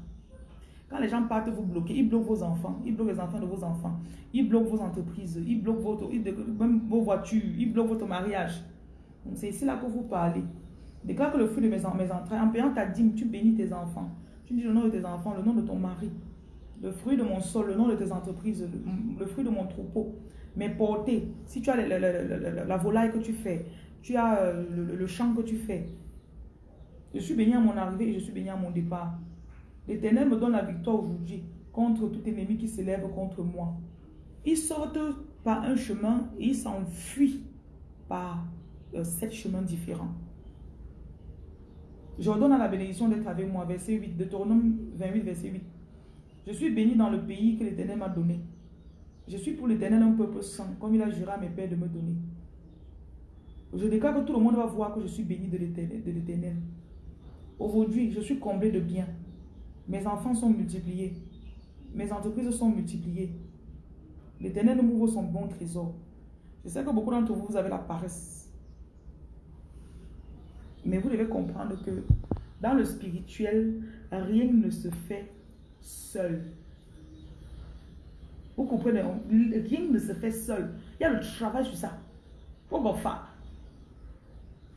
Quand les gens partent vous bloquer, ils bloquent vos enfants, ils bloquent les enfants de vos enfants, ils bloquent vos entreprises, ils bloquent votre, même vos voitures, ils bloquent votre mariage. C'est ici là que vous parlez. Déclare que le fruit de mes, mes entrailles, en payant ta dîme, tu bénis tes enfants. Tu dis le nom de tes enfants, le nom de ton mari, le fruit de mon sol, le nom de tes entreprises, le fruit de mon troupeau, mais porter, si tu as la, volaille que tu fais, tu as euh, le, champ que tu fais, je suis béni à mon arrivée et je suis béni à mon départ. L'Éternel me donne la victoire aujourd'hui contre tout ennemi qui s'élève contre moi. Ils sortent par un chemin et ils s'enfuient par euh, sept chemins différents. Je redonne à la bénédiction d'être avec moi. Verset 8, Deutéronome 28, verset 8. Je suis béni dans le pays que l'Éternel m'a donné. Je suis pour l'éternel un peuple saint, comme il a juré à mes pères de me donner. Je déclare que tout le monde va voir que je suis béni de l'éternel. Aujourd'hui, je suis comblé de biens. Mes enfants sont multipliés. Mes entreprises sont multipliées. L'éternel nous ouvre son bon trésor. Je sais que beaucoup d'entre vous, vous avez la paresse. Mais vous devez comprendre que dans le spirituel, rien ne se fait seul. Vous comprenez, rien ne se fait seul. Il y a le travail sur ça. Faut faire.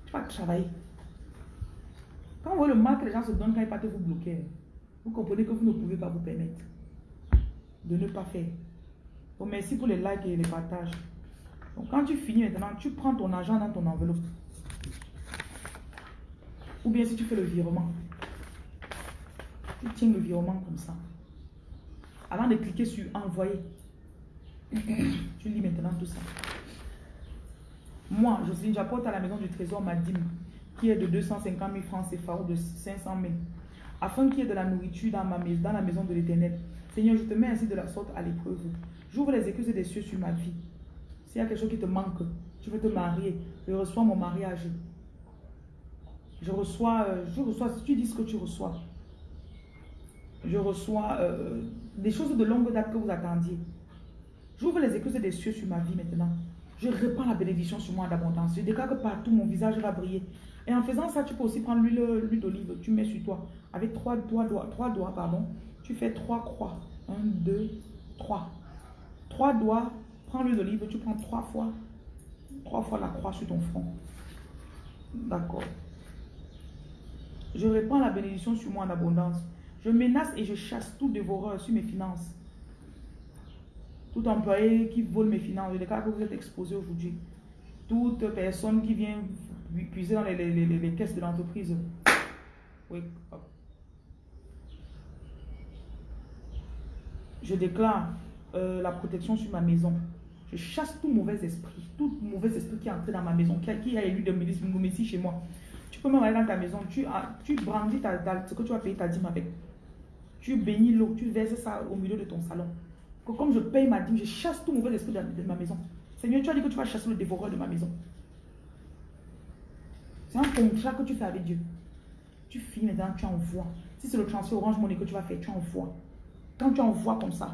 Tu vas travailler. Quand vous voyez le mal que les gens se donnent quand ils partent vous bloquer, vous comprenez que vous ne pouvez pas vous permettre de ne pas faire. Merci pour les likes et les partages. Donc quand tu finis maintenant, tu prends ton argent dans ton enveloppe. Ou bien si tu fais le virement, tu tiens le virement comme ça. Avant de cliquer sur envoyer, [coughs] tu lis maintenant tout ça. Moi, Jocelyne, j'apporte à la maison du trésor ma dîme, qui est de 250 000 francs CFA ou de 500 000, afin qu'il y ait de la nourriture dans, ma maison, dans la maison de l'éternel. Seigneur, je te mets ainsi de la sorte à l'épreuve. J'ouvre les écluses des cieux sur ma vie. S'il y a quelque chose qui te manque, tu veux te marier, je reçois mon mariage. Je reçois, euh, je reçois, si tu dis ce que tu reçois, je reçois euh, des choses de longue date que vous attendiez. J'ouvre les écluses des cieux sur ma vie maintenant. Je répands la bénédiction sur moi d'abondance. Je déclare que partout mon visage va briller. Et en faisant ça, tu peux aussi prendre l'huile d'olive. Tu mets sur toi. Avec trois doigts, trois doigts, pardon. Tu fais trois croix. Un, deux, trois. Trois doigts. Prends l'huile d'olive. Tu prends trois fois. Trois fois la croix sur ton front. D'accord. Je répands la bénédiction sur moi en abondance. Je menace et je chasse tout dévoreur sur mes finances. Tout employé qui vole mes finances, le cas que vous êtes exposé aujourd'hui. Toute personne qui vient puiser dans les, caisses de l'entreprise. Je déclare euh, la protection sur ma maison. Je chasse tout mauvais esprit, tout mauvais esprit qui est entré dans ma maison, qui a, qui a élu de Messie chez moi. Tu peux même aller dans ta maison, tu, tu brandis ce que tu vas payer ta dîme avec. Tu bénis l'eau, tu verses ça au milieu de ton salon. Que comme je paye ma dîme, je chasse tout mauvais esprit de, ma maison. Seigneur, tu as dit que tu vas chasser le dévoreur de ma maison. C'est un contrat que tu fais avec Dieu. Tu finis maintenant, tu envoies. Si c'est le transfert Orange Money que tu vas faire, tu envoies. Quand tu envoies comme ça,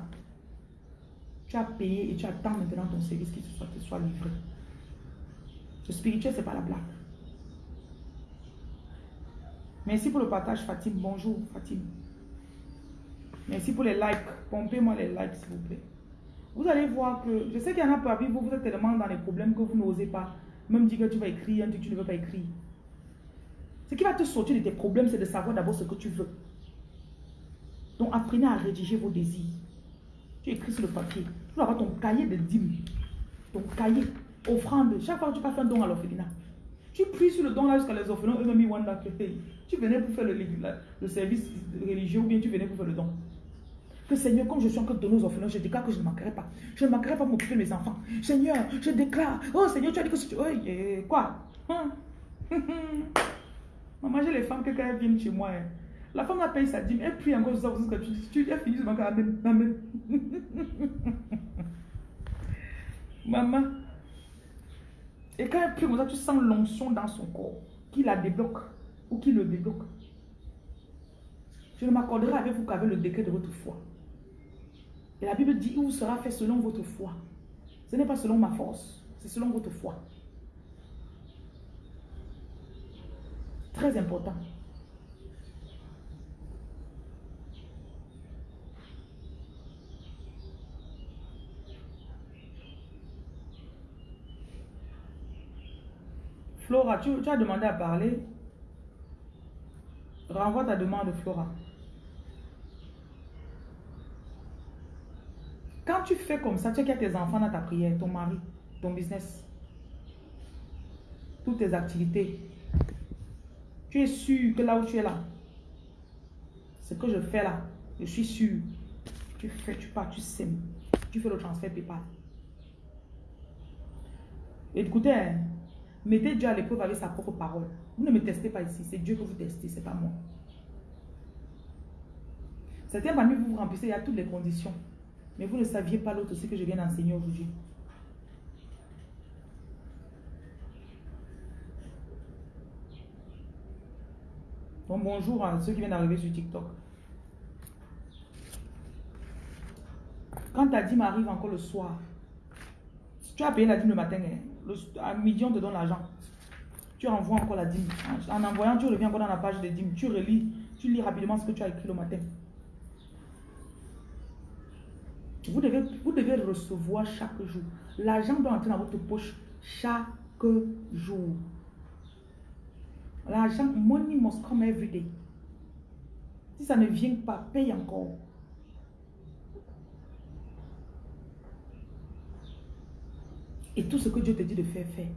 tu as payé et tu attends maintenant ton service qui soit, soit livré. Le spirituel, ce n'est pas la blague. Merci pour le partage, Fatim. Bonjour, Fatim. Merci pour les likes. Pompez-moi les likes, s'il vous plaît. Vous allez voir que, je sais qu'il y en a parmi vous, vous êtes tellement dans les problèmes que vous n'osez pas. Même dire que tu vas écrire un que tu ne veux pas écrire. Ce qui va te sortir de tes problèmes, c'est de savoir d'abord ce que tu veux. Donc apprenez à rédiger vos désirs. Tu écris sur le papier. Tu vas avoir ton cahier de dîmes. Ton cahier. Offrande. Chaque fois que tu passes un don à l'orphelinat. Tu pries sur le don là jusqu'à les orphelins Tu venais pour faire le, le, service religieux ou bien tu venais pour faire le don. Que Seigneur, comme je suis encore de nos orphelins, je déclare que je ne manquerai pas. Je ne manquerai pas m'occuper de mes enfants. Seigneur, je déclare. Oh Seigneur, tu as dit que si tu. Oh, quoi? Hein? [laughs] Maman, j'ai les femmes que quand elles viennent chez moi, hein, la femme a payé sa dîme, elle prie encore que tu, tu as fini de manquer. Amen. Amen. [laughs] Maman, et quand elle prie comme ça, tu sens l'onction dans son corps qui la débloque ou qui le débloque. Je ne m'accorderai avec vous qu'avec le décret de votre foi. Et la Bible dit, où sera fait selon votre foi? Ce n'est pas selon ma force, c'est selon votre foi. Très important. Flora, tu, as demandé à parler. Renvoie ta demande, Flora. Tu fais comme ça, tu sais qu'il y a tes enfants dans ta prière, ton mari, ton business, toutes tes activités. Tu es sûr que là où tu es là, ce que je fais là, je suis sûr. Tu fais, tu pars, tu sèmes. Tu fais le transfert PayPal. Écoutez, hein, Mettez Dieu à l'épreuve avec sa propre parole. Vous ne me testez pas ici. C'est Dieu que vous testez, c'est pas moi. Certains parmi vous vous remplissez, il y a toutes les conditions. Mais vous ne saviez pas l'autre aussi que je viens d'enseigner aujourd'hui. Donc bonjour à ceux qui viennent d'arriver sur TikTok. Quand ta dîme arrive encore le soir, tu as payé la dîme le matin, hein, à midi, on te donne l'argent. Tu envoies encore la dîme. En envoyant, tu reviens encore dans la page des dîmes. Tu relis, tu lis rapidement ce que tu as écrit le matin. Vous devez, vous devez recevoir chaque jour. L'argent doit entrer dans votre poche chaque jour. L'argent, money must come every day. Si ça ne vient pas, paye encore. Et tout ce que Dieu te dit de faire, fais.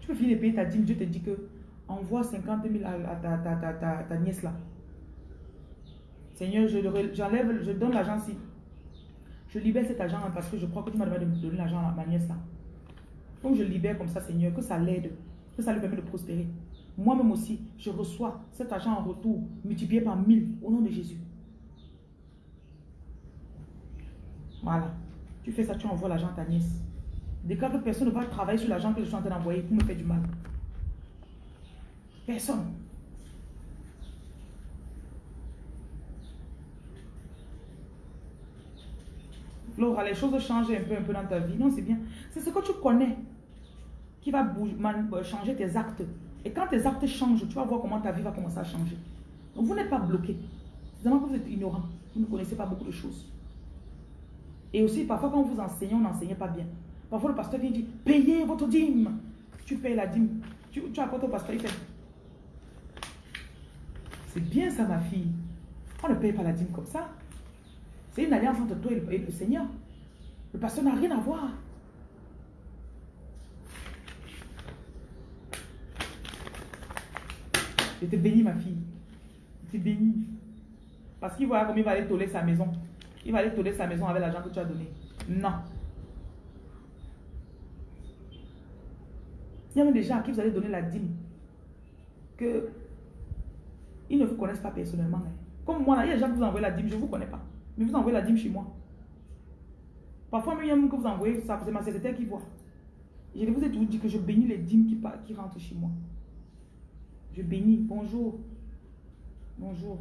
Tu peux finir de payer ta dîme, Dieu te dit que envoie 50 000 à, ta, nièce là. Seigneur, j'enlève, je, donne l'argent si. Je libère cet argent parce que je crois que tu m'as demandé de me donner l'argent à ma nièce là. Donc je libère comme ça, Seigneur, que ça l'aide, que ça lui permet de prospérer. Moi-même aussi, je reçois cet argent en retour, multiplié par mille, au nom de Jésus. Voilà. Tu fais ça, tu envoies l'argent à ta nièce. Déclare que personne ne va travailler sur l'argent que je suis en train d'envoyer pour me faire du mal. Personne. Laura, les choses changent un peu, un peu dans ta vie. Non, c'est bien. C'est ce que tu connais qui va euh, changer tes actes. Et quand tes actes changent, tu vas voir comment ta vie va commencer à changer. Donc vous n'êtes pas bloqué. C'est que vous êtes ignorant. Vous ne connaissez pas beaucoup de choses. Et aussi, parfois, quand vous enseignez, on n'enseigne pas bien. Parfois, le pasteur vient dire Payez votre dîme. Tu payes la dîme. Tu, tu apportes au pasteur, il fait? C'est bien ça, ma fille. On ne paye pas la dîme comme ça. C'est une alliance entre toi et le, Seigneur. Le pasteur n'a rien à voir. Je te bénis, ma fille. Je te bénis. Parce qu'il voit comment il va aller toller sa maison. Il va aller toller sa maison avec l'argent que tu as donné. Non. Il y a même des gens à qui vous allez donner la dîme. Que ils ne vous connaissent pas personnellement. Hein. Comme moi, il y a des gens qui vous envoient la dîme, je ne vous connais pas. Mais vous envoyez la dîme chez moi. Parfois, même que vous envoyez c'est ma secrétaire qui voit. Je vous ai toujours dit que je bénis les dîmes qui, qui rentrent chez moi. Je bénis. Bonjour. Bonjour.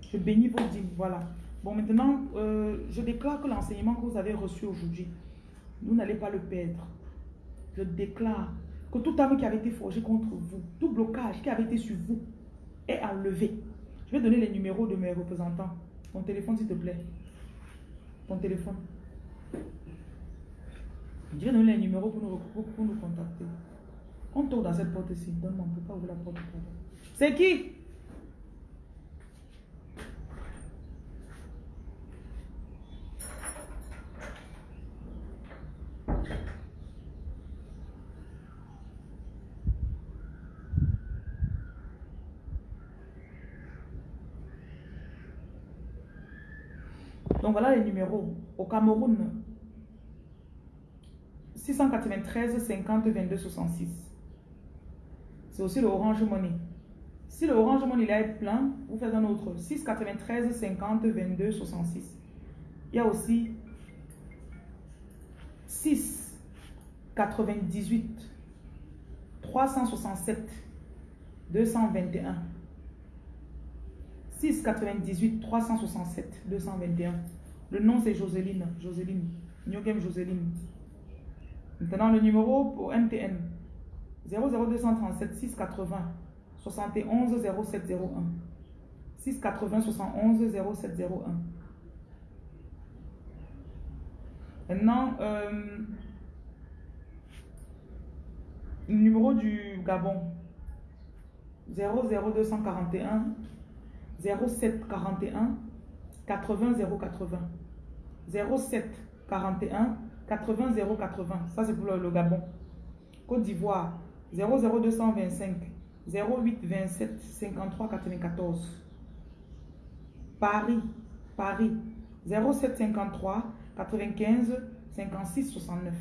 Je bénis vos dîmes. Voilà. Bon, maintenant, euh, je déclare que l'enseignement que vous avez reçu aujourd'hui, vous n'allez pas le perdre. Je déclare que toute âme qui avait été forgée contre vous, tout blocage qui avait été sur vous, est enlevé. Je vais donner les numéros de mes représentants. Ton téléphone, s'il te plaît. Ton téléphone. Vais donner les numéros pour nous, pour nous contacter. On tourne dans cette porte-ci. Donne-moi, on ne peut pas ouvrir la porte. C'est qui? Voilà les numéros. Au Cameroun, 693 50 22 66. C'est aussi le Orange Money. Si le Orange Money est plein, vous faites un autre. 693 50 22 66. Il y a aussi 6 98 367 221. 6 98 367 221. Le nom c'est Joseline. Joseline. Nyogem Joseline. Maintenant le numéro pour MTN 00237 680 71 0701. 680 71 0701. Maintenant, euh, le numéro du Gabon 00241 0741 80 080. 07 41 80 080. Ça, c'est pour le, Gabon. Côte d'Ivoire, 00225 08 27 53 94. Paris, Paris, 07 53 95 56 69.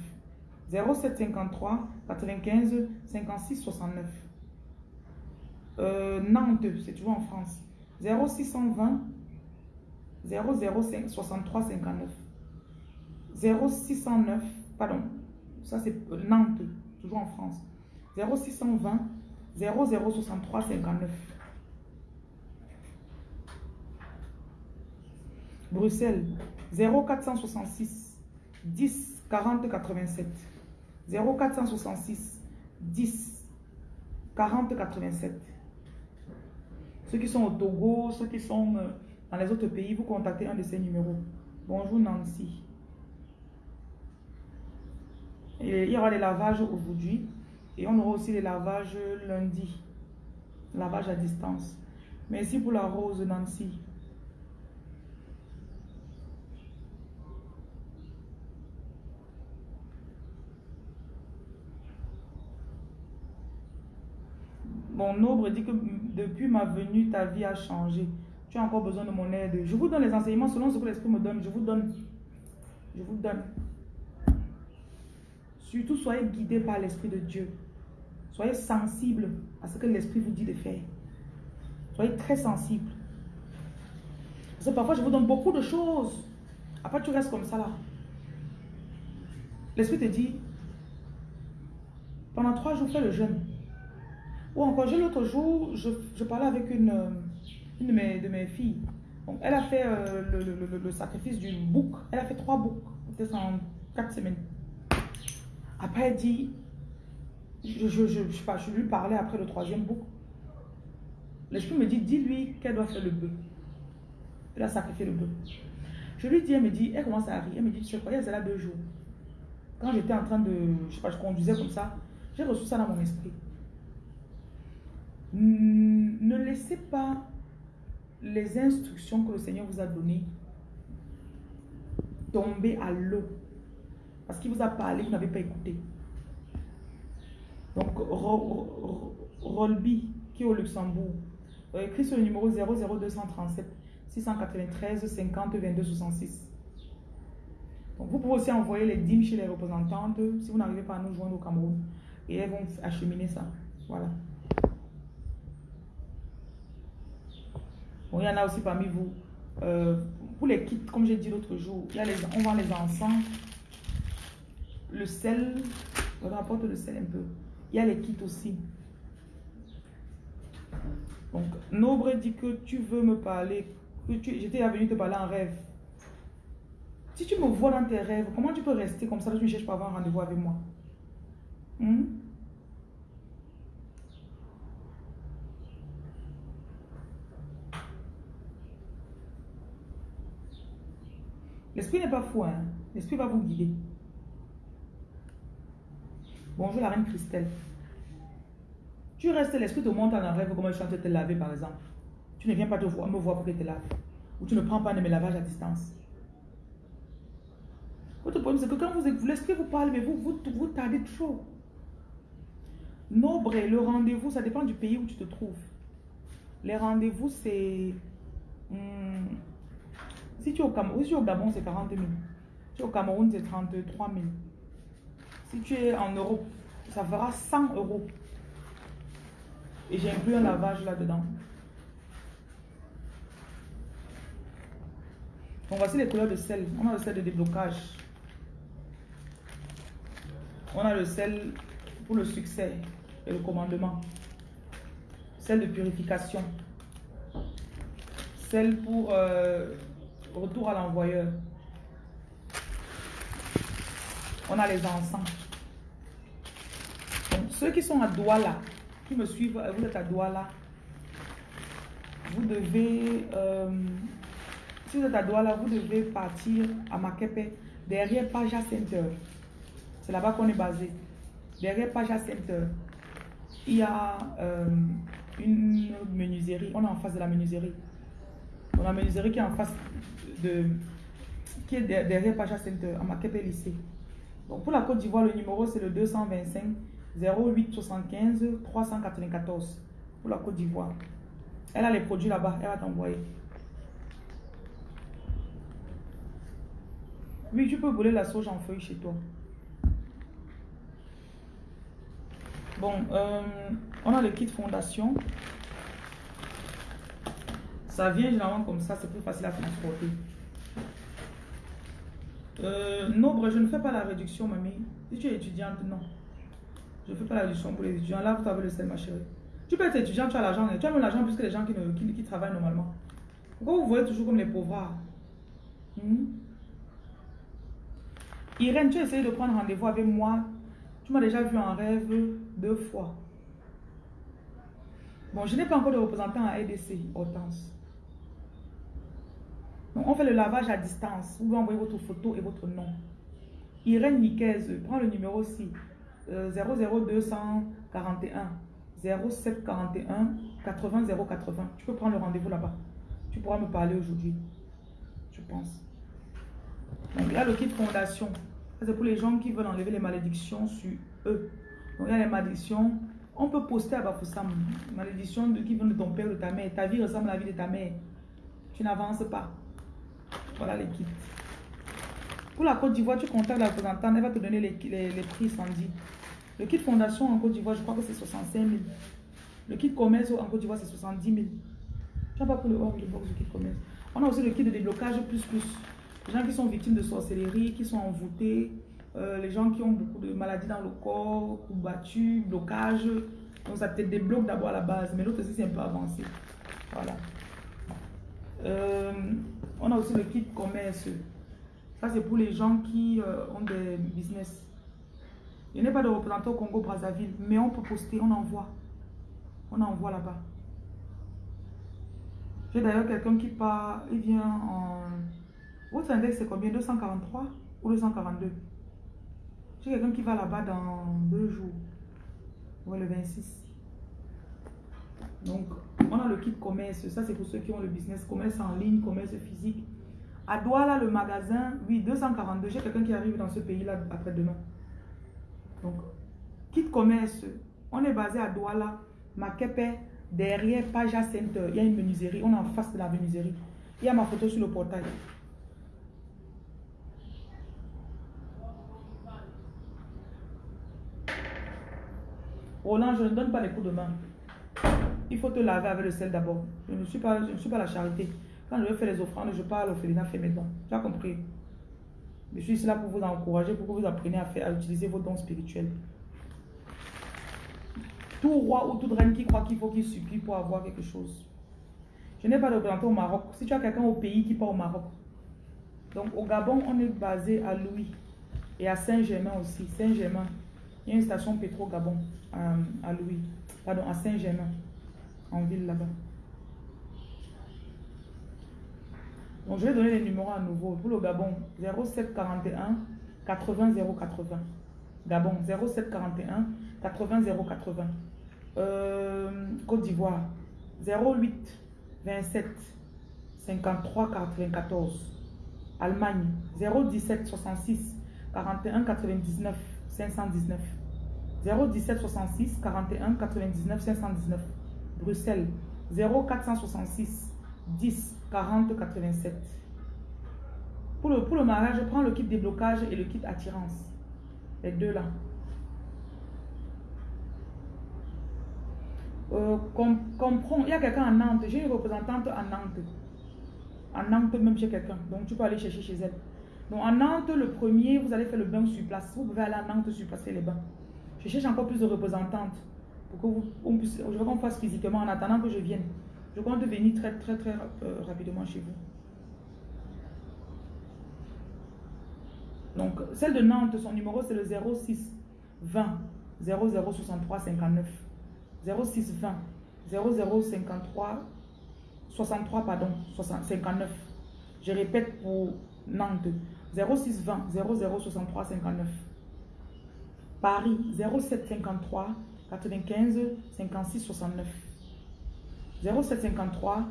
07 53 95 56 69. Nantes, c'est toujours en France. 0620 005 63 59. 0609, pardon, ça c'est Nantes, toujours en France. 0620 0063 59. Bruxelles, 0466 10 40 87. 0466 10 40 87. Ceux qui sont au Togo, ceux qui sont euh, dans les autres pays, vous contactez un de ces numéros. Bonjour Nancy. Il y aura les lavages aujourd'hui et on aura aussi les lavages lundi. Lavage à distance. Merci pour la rose Nancy. Mon ombre dit que depuis ma venue, ta vie a changé. Tu as encore besoin de mon aide. Je vous donne les enseignements selon ce que l'Esprit me donne. Je vous donne. Je vous donne. Surtout, soyez guidés par l'Esprit de Dieu. Soyez sensibles à ce que l'Esprit vous dit de faire. Soyez très sensibles. Parce que parfois, je vous donne beaucoup de choses. Après, tu restes comme ça là. L'Esprit te dit, pendant trois jours, fais le jeûne. Ou encore, l'autre jour, je, parlais avec une, une de, mes, de mes filles. elle a fait euh, le, sacrifice du bouc. Elle a fait trois boucs. Peut-être en quatre semaines. Après, elle dit, je, je, je, je, lui parlais après le troisième bouc. L'esprit me dit, dis-lui qu'elle doit faire le bœuf. Elle a sacrifié le bœuf. Je lui dis, elle me dit, elle commence à rire. Elle me dit, tu sais quoi, elle est là deux jours. Quand j'étais en train de, je sais pas, je conduisais comme ça, j'ai reçu ça dans mon esprit. Ne laissez pas les instructions que le Seigneur vous a données tomber à l'eau. Parce qu'il vous a parlé, vous n'avez pas écouté. Donc, Rolby, qui est au Luxembourg, écrit sur le numéro 00237 693 50 22 66. Donc, vous pouvez aussi envoyer les dîmes chez les représentantes si vous n'arrivez pas à nous joindre au Cameroun. Et elles vont acheminer ça. Voilà. Il y en a aussi parmi vous. Euh, pour les kits, comme j'ai dit l'autre jour, il y a les, on vend les encens, le sel, on rapporte le sel un peu. Il y a les kits aussi. Donc, Nobre dit que tu veux me parler, que j'étais venu te parler en rêve. Si tu me vois dans tes rêves, comment tu peux rester comme ça, tu ne cherches pas à avoir un rendez-vous avec moi hmm? L'esprit n'est pas fou, hein? L'esprit va vous guider. Bonjour la reine Christelle. Tu restes, l'esprit te montre en rêve comment je suis en train de te laver par exemple. Tu ne viens pas te voir, me voir pour que te lave. Ou tu ne prends pas de mes lavages à distance. Votre problème, c'est que quand vous, l'esprit vous parle, mais vous, vous, tardez trop. Nobre, le rendez-vous, ça dépend du pays où tu te trouves. Les rendez-vous, c'est... Hmm, si tu es au Cameroun, si au Gabon, c'est 40 000. Si au Cameroun, c'est 33 000. Si tu es en Europe, ça fera 100 euros. Et j'ai inclus un lavage là-dedans. Donc voici les couleurs de sel. On a le sel de déblocage. On a le sel pour le succès et le commandement. Sel de purification. Sel pour euh, retour à l'envoyeur. On a les. Donc, ceux qui sont à Douala, qui me suivent, vous êtes à Douala, vous devez, euh, si vous êtes à Douala, vous devez partir à Makepe, derrière Paja Center. C'est là-bas qu'on est basé. Derrière Paja Center, il y a euh, une menuiserie. On est en face de la menuiserie. On a menuiserie qui est en face de, qui est derrière Paja Center, à Makepe lycée. Donc pour la Côte d'Ivoire, le numéro c'est le 225 08 75 394 pour la Côte d'Ivoire. Elle a les produits là-bas, elle va t'envoyer. Oui, tu peux brûler la sauge en feuille chez toi. Bon, euh, on a le kit fondation. Ça vient généralement comme ça, c'est plus facile à transporter. Euh, Nobre, je ne fais pas la réduction, mamie. Si tu es étudiante, non. Je ne fais pas la réduction pour les étudiants. Là, vous avez le sel, ma chérie. Tu peux être étudiant, tu as l'argent. Tu as même l'argent plus que les gens qui, qui, travaillent normalement. Pourquoi vous voyez toujours comme les pauvres? Hmm? Irène, tu as essayé de prendre rendez-vous avec moi. Tu m'as déjà vu en rêve deux fois. Bon, je n'ai pas encore de représentant à EDC, Hortense on fait le lavage à distance. Vous pouvez envoyer votre photo et votre nom. Irène Niquez, prends le numéro aussi. 00241 0741 80 080. Tu peux prendre le rendez-vous là-bas. Tu pourras me parler aujourd'hui. Je pense. Donc là, le kit fondation. C'est pour les gens qui veulent enlever les malédictions sur eux. Donc il y a les malédictions. On peut poster à Bafoussam. Malédiction qui vient de ton père ou de ta mère. Ta vie ressemble à la vie de ta mère. Tu n'avances pas. Voilà les kits. Pour la Côte d'Ivoire, tu contactes la représentante, elle va te donner les, les, prix, Sandy. Le kit fondation en Côte d'Ivoire, je crois que c'est 65 000. Le kit commerce en Côte d'Ivoire, c'est 70 000. Tu n'as pas pris le hors de box du kit commerce. On a aussi le kit de déblocage plus plus. Les gens qui sont victimes de sorcellerie, qui sont envoûtés, euh, les gens qui ont beaucoup de maladies dans le corps, battus, blocage. Donc ça peut-être débloque d'abord à la base, mais l'autre aussi c'est un peu avancé. Voilà. Euh, on a aussi le kit commerce. Ça c'est pour les gens qui euh, ont des business. Il n'y a pas de représentant au Congo-Brazzaville, mais on peut poster, on envoie. On envoie là-bas. J'ai d'ailleurs quelqu'un qui part, il vient en... Votre index c'est combien? 243 ou 242 J'ai quelqu'un qui va là-bas dans deux jours. Ouais, le 26. Donc, on a le kit commerce. Ça, c'est pour ceux qui ont le business commerce en ligne, commerce physique. À Douala, le magasin, oui, 242. J'ai quelqu'un qui arrive dans ce pays-là après-demain. Donc, kit commerce. On est basé à Douala, Makepe, Derrière Paja Center, il y a une menuiserie. On est en face de la menuiserie. Il y a ma photo sur le portail. Roland, je ne donne pas les coups de main. Il faut te laver avec le sel d'abord. Je ne suis pas, je ne suis pas la charité. Quand je veux faire les offrandes, je parle au Félina fait mes dons. Tu as compris? Je suis là pour vous encourager, pour que vous appreniez à, faire, à utiliser vos dons spirituels. Tout roi ou toute reine qui croit qu'il faut qu'il supplie pour avoir quelque chose. Je n'ai pas de représentant au Maroc. Si tu as quelqu'un au pays qui part au Maroc. Donc au Gabon, on est basé à Louis et à Saint-Germain aussi. Saint-Germain. Il y a une station pétro Gabon euh, à Louis. Pardon, à Saint-Germain. En ville là-bas. Donc je vais donner les numéros à nouveau. Pour le Gabon, 0741 80 080. Gabon, 0741 80 080. Euh, Côte d'Ivoire, 08 27 53 94. Allemagne, 017 66 41 99 519. 017 66 41 99 519. Bruxelles, 0466 10 40 87. Pour le, pour le mariage, je prends le kit déblocage et le kit attirance. Les deux là. Euh, comprends, il y a quelqu'un à Nantes, j'ai une représentante à Nantes. À Nantes, même chez quelqu'un. Donc, tu peux aller chercher chez elle. Donc, à Nantes, le premier, vous allez faire le bain sur place. Vous pouvez aller à Nantes sur place les bains. Je cherche encore plus de représentantes pour que vous, on je veux qu'on fasse physiquement en attendant que je vienne. Je compte venir très, très, très euh, rapidement chez vous. Donc, celle de Nantes, son numéro, c'est le 06 20 0063 59. 06 20 0053 63 pardon 59 je répète pour Nantes 06 20 0063 59 Paris 07 53 95 56 69 07 53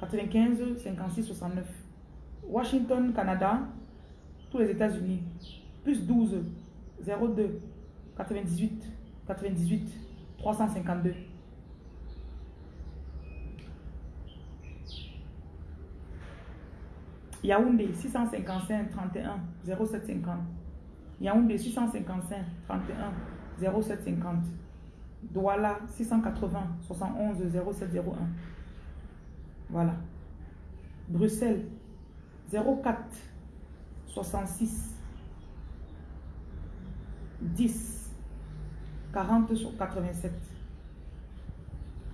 95 56 69 Washington Canada tous les États-Unis plus 12 02 98 98 352. Yaoundé 655 31 0750. Yaoundé 655 31 0750. Douala 680 71 0701. Voilà. Bruxelles 04 66 10 40 sur 87.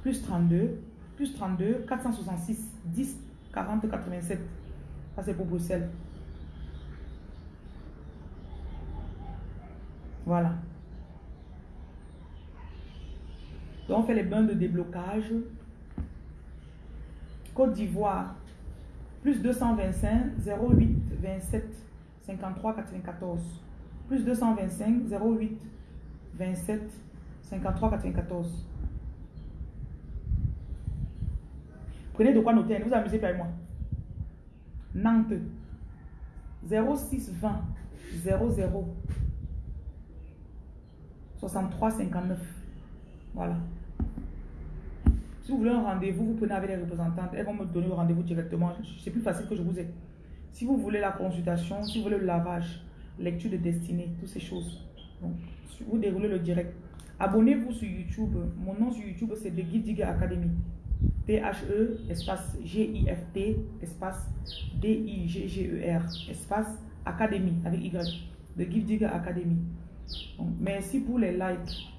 Plus 32, plus 32, 466, 10, 40, 87. Ça, c'est pour Bruxelles. Voilà. Donc, on fait les bains de déblocage. Côte d'Ivoire, plus 225, 08, 27, 53, 94. Plus 225, 08, 27 53 94. Prenez de quoi noter, ne vous amusez pas avec moi. Nantes 06 20 00 63 59. Voilà. Si vous voulez un rendez-vous, vous prenez avec les représentantes. Elles vont me donner le rendez-vous directement. C'est plus facile que je vous ai. Si vous voulez la consultation, si vous voulez le lavage, lecture de destinée, toutes ces choses. Donc, vous déroulez le direct. Abonnez-vous sur YouTube. Mon nom sur YouTube, c'est The Gift Digger Academy. T-H-E, espace G-I-F-T, espace D-I-G-G-E-R, espace Academy, avec Y. The Gift Digger Academy. merci pour les likes.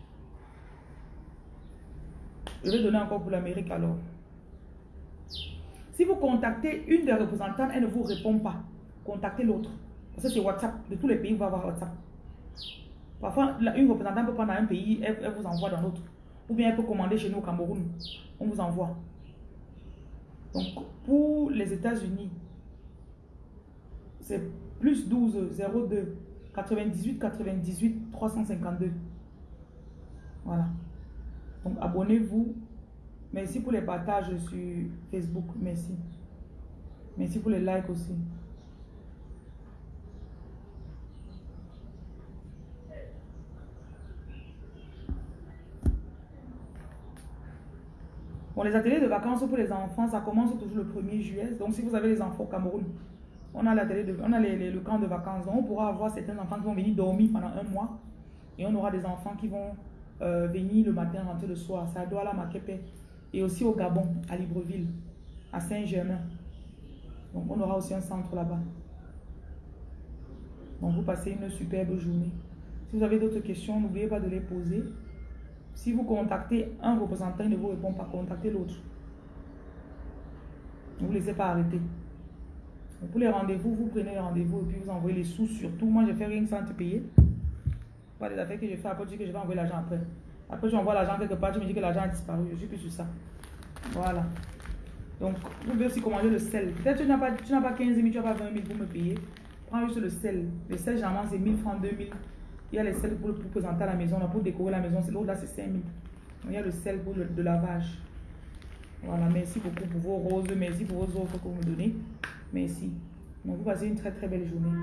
Je vais donner encore pour l'Amérique alors. Si vous contactez une des représentantes, elle ne vous répond pas. Contactez l'autre. Parce que c'est WhatsApp. De tous les pays, vous va avoir WhatsApp. Parfois, une représentante peut prendre un pays, elle, vous envoie dans l'autre. Ou bien elle peut commander chez nous au Cameroun. On vous envoie. Donc, pour les États-Unis, c'est plus 12 02 98 98 352. Voilà. Donc, abonnez-vous. Merci pour les partages sur Facebook. Merci. Merci pour les likes aussi. Bon, les ateliers de vacances pour les enfants, ça commence toujours le 1er juillet. Donc, si vous avez les enfants au Cameroun, on a, on a le camp de vacances. Donc, on pourra avoir certains enfants qui vont venir dormir pendant un mois. Et on aura des enfants qui vont euh, venir le matin, rentrer le soir. Ça doit la Makepe. Et aussi au Gabon, à Libreville, à Saint-Germain. Donc, on aura aussi un centre là-bas. Donc, vous passez une superbe journée. Si vous avez d'autres questions, n'oubliez pas de les poser. Si vous contactez un représentant, il ne vous répond pas, contactez l'autre. Ne vous laissez pas arrêter. pour les rendez-vous, vous prenez les rendez-vous et puis vous envoyez les sous surtout. Moi, je fais rien sans te payer. Pas des affaires que je fais après, tu dis que je vais envoyer l'argent après. Après, j'envoie l'argent quelque part, tu me dis que l'argent a disparu. Je suis plus sur ça. Voilà. Donc, vous pouvez aussi commander le sel. Peut-être que tu n'as pas, pas 15 000, tu n'as pas 20 000 pour me payer. Prends juste le sel. Le sel, généralement, c'est 1000 francs, 2000. Il y a les sels pour, présenter à la maison, pour décorer la maison. L'autre là, c'est 5000. Il y a le sel pour le lavage. Voilà, merci beaucoup pour vos roses. Merci pour vos offres que vous me donnez. Merci. Donc, vous passez une très très belle journée.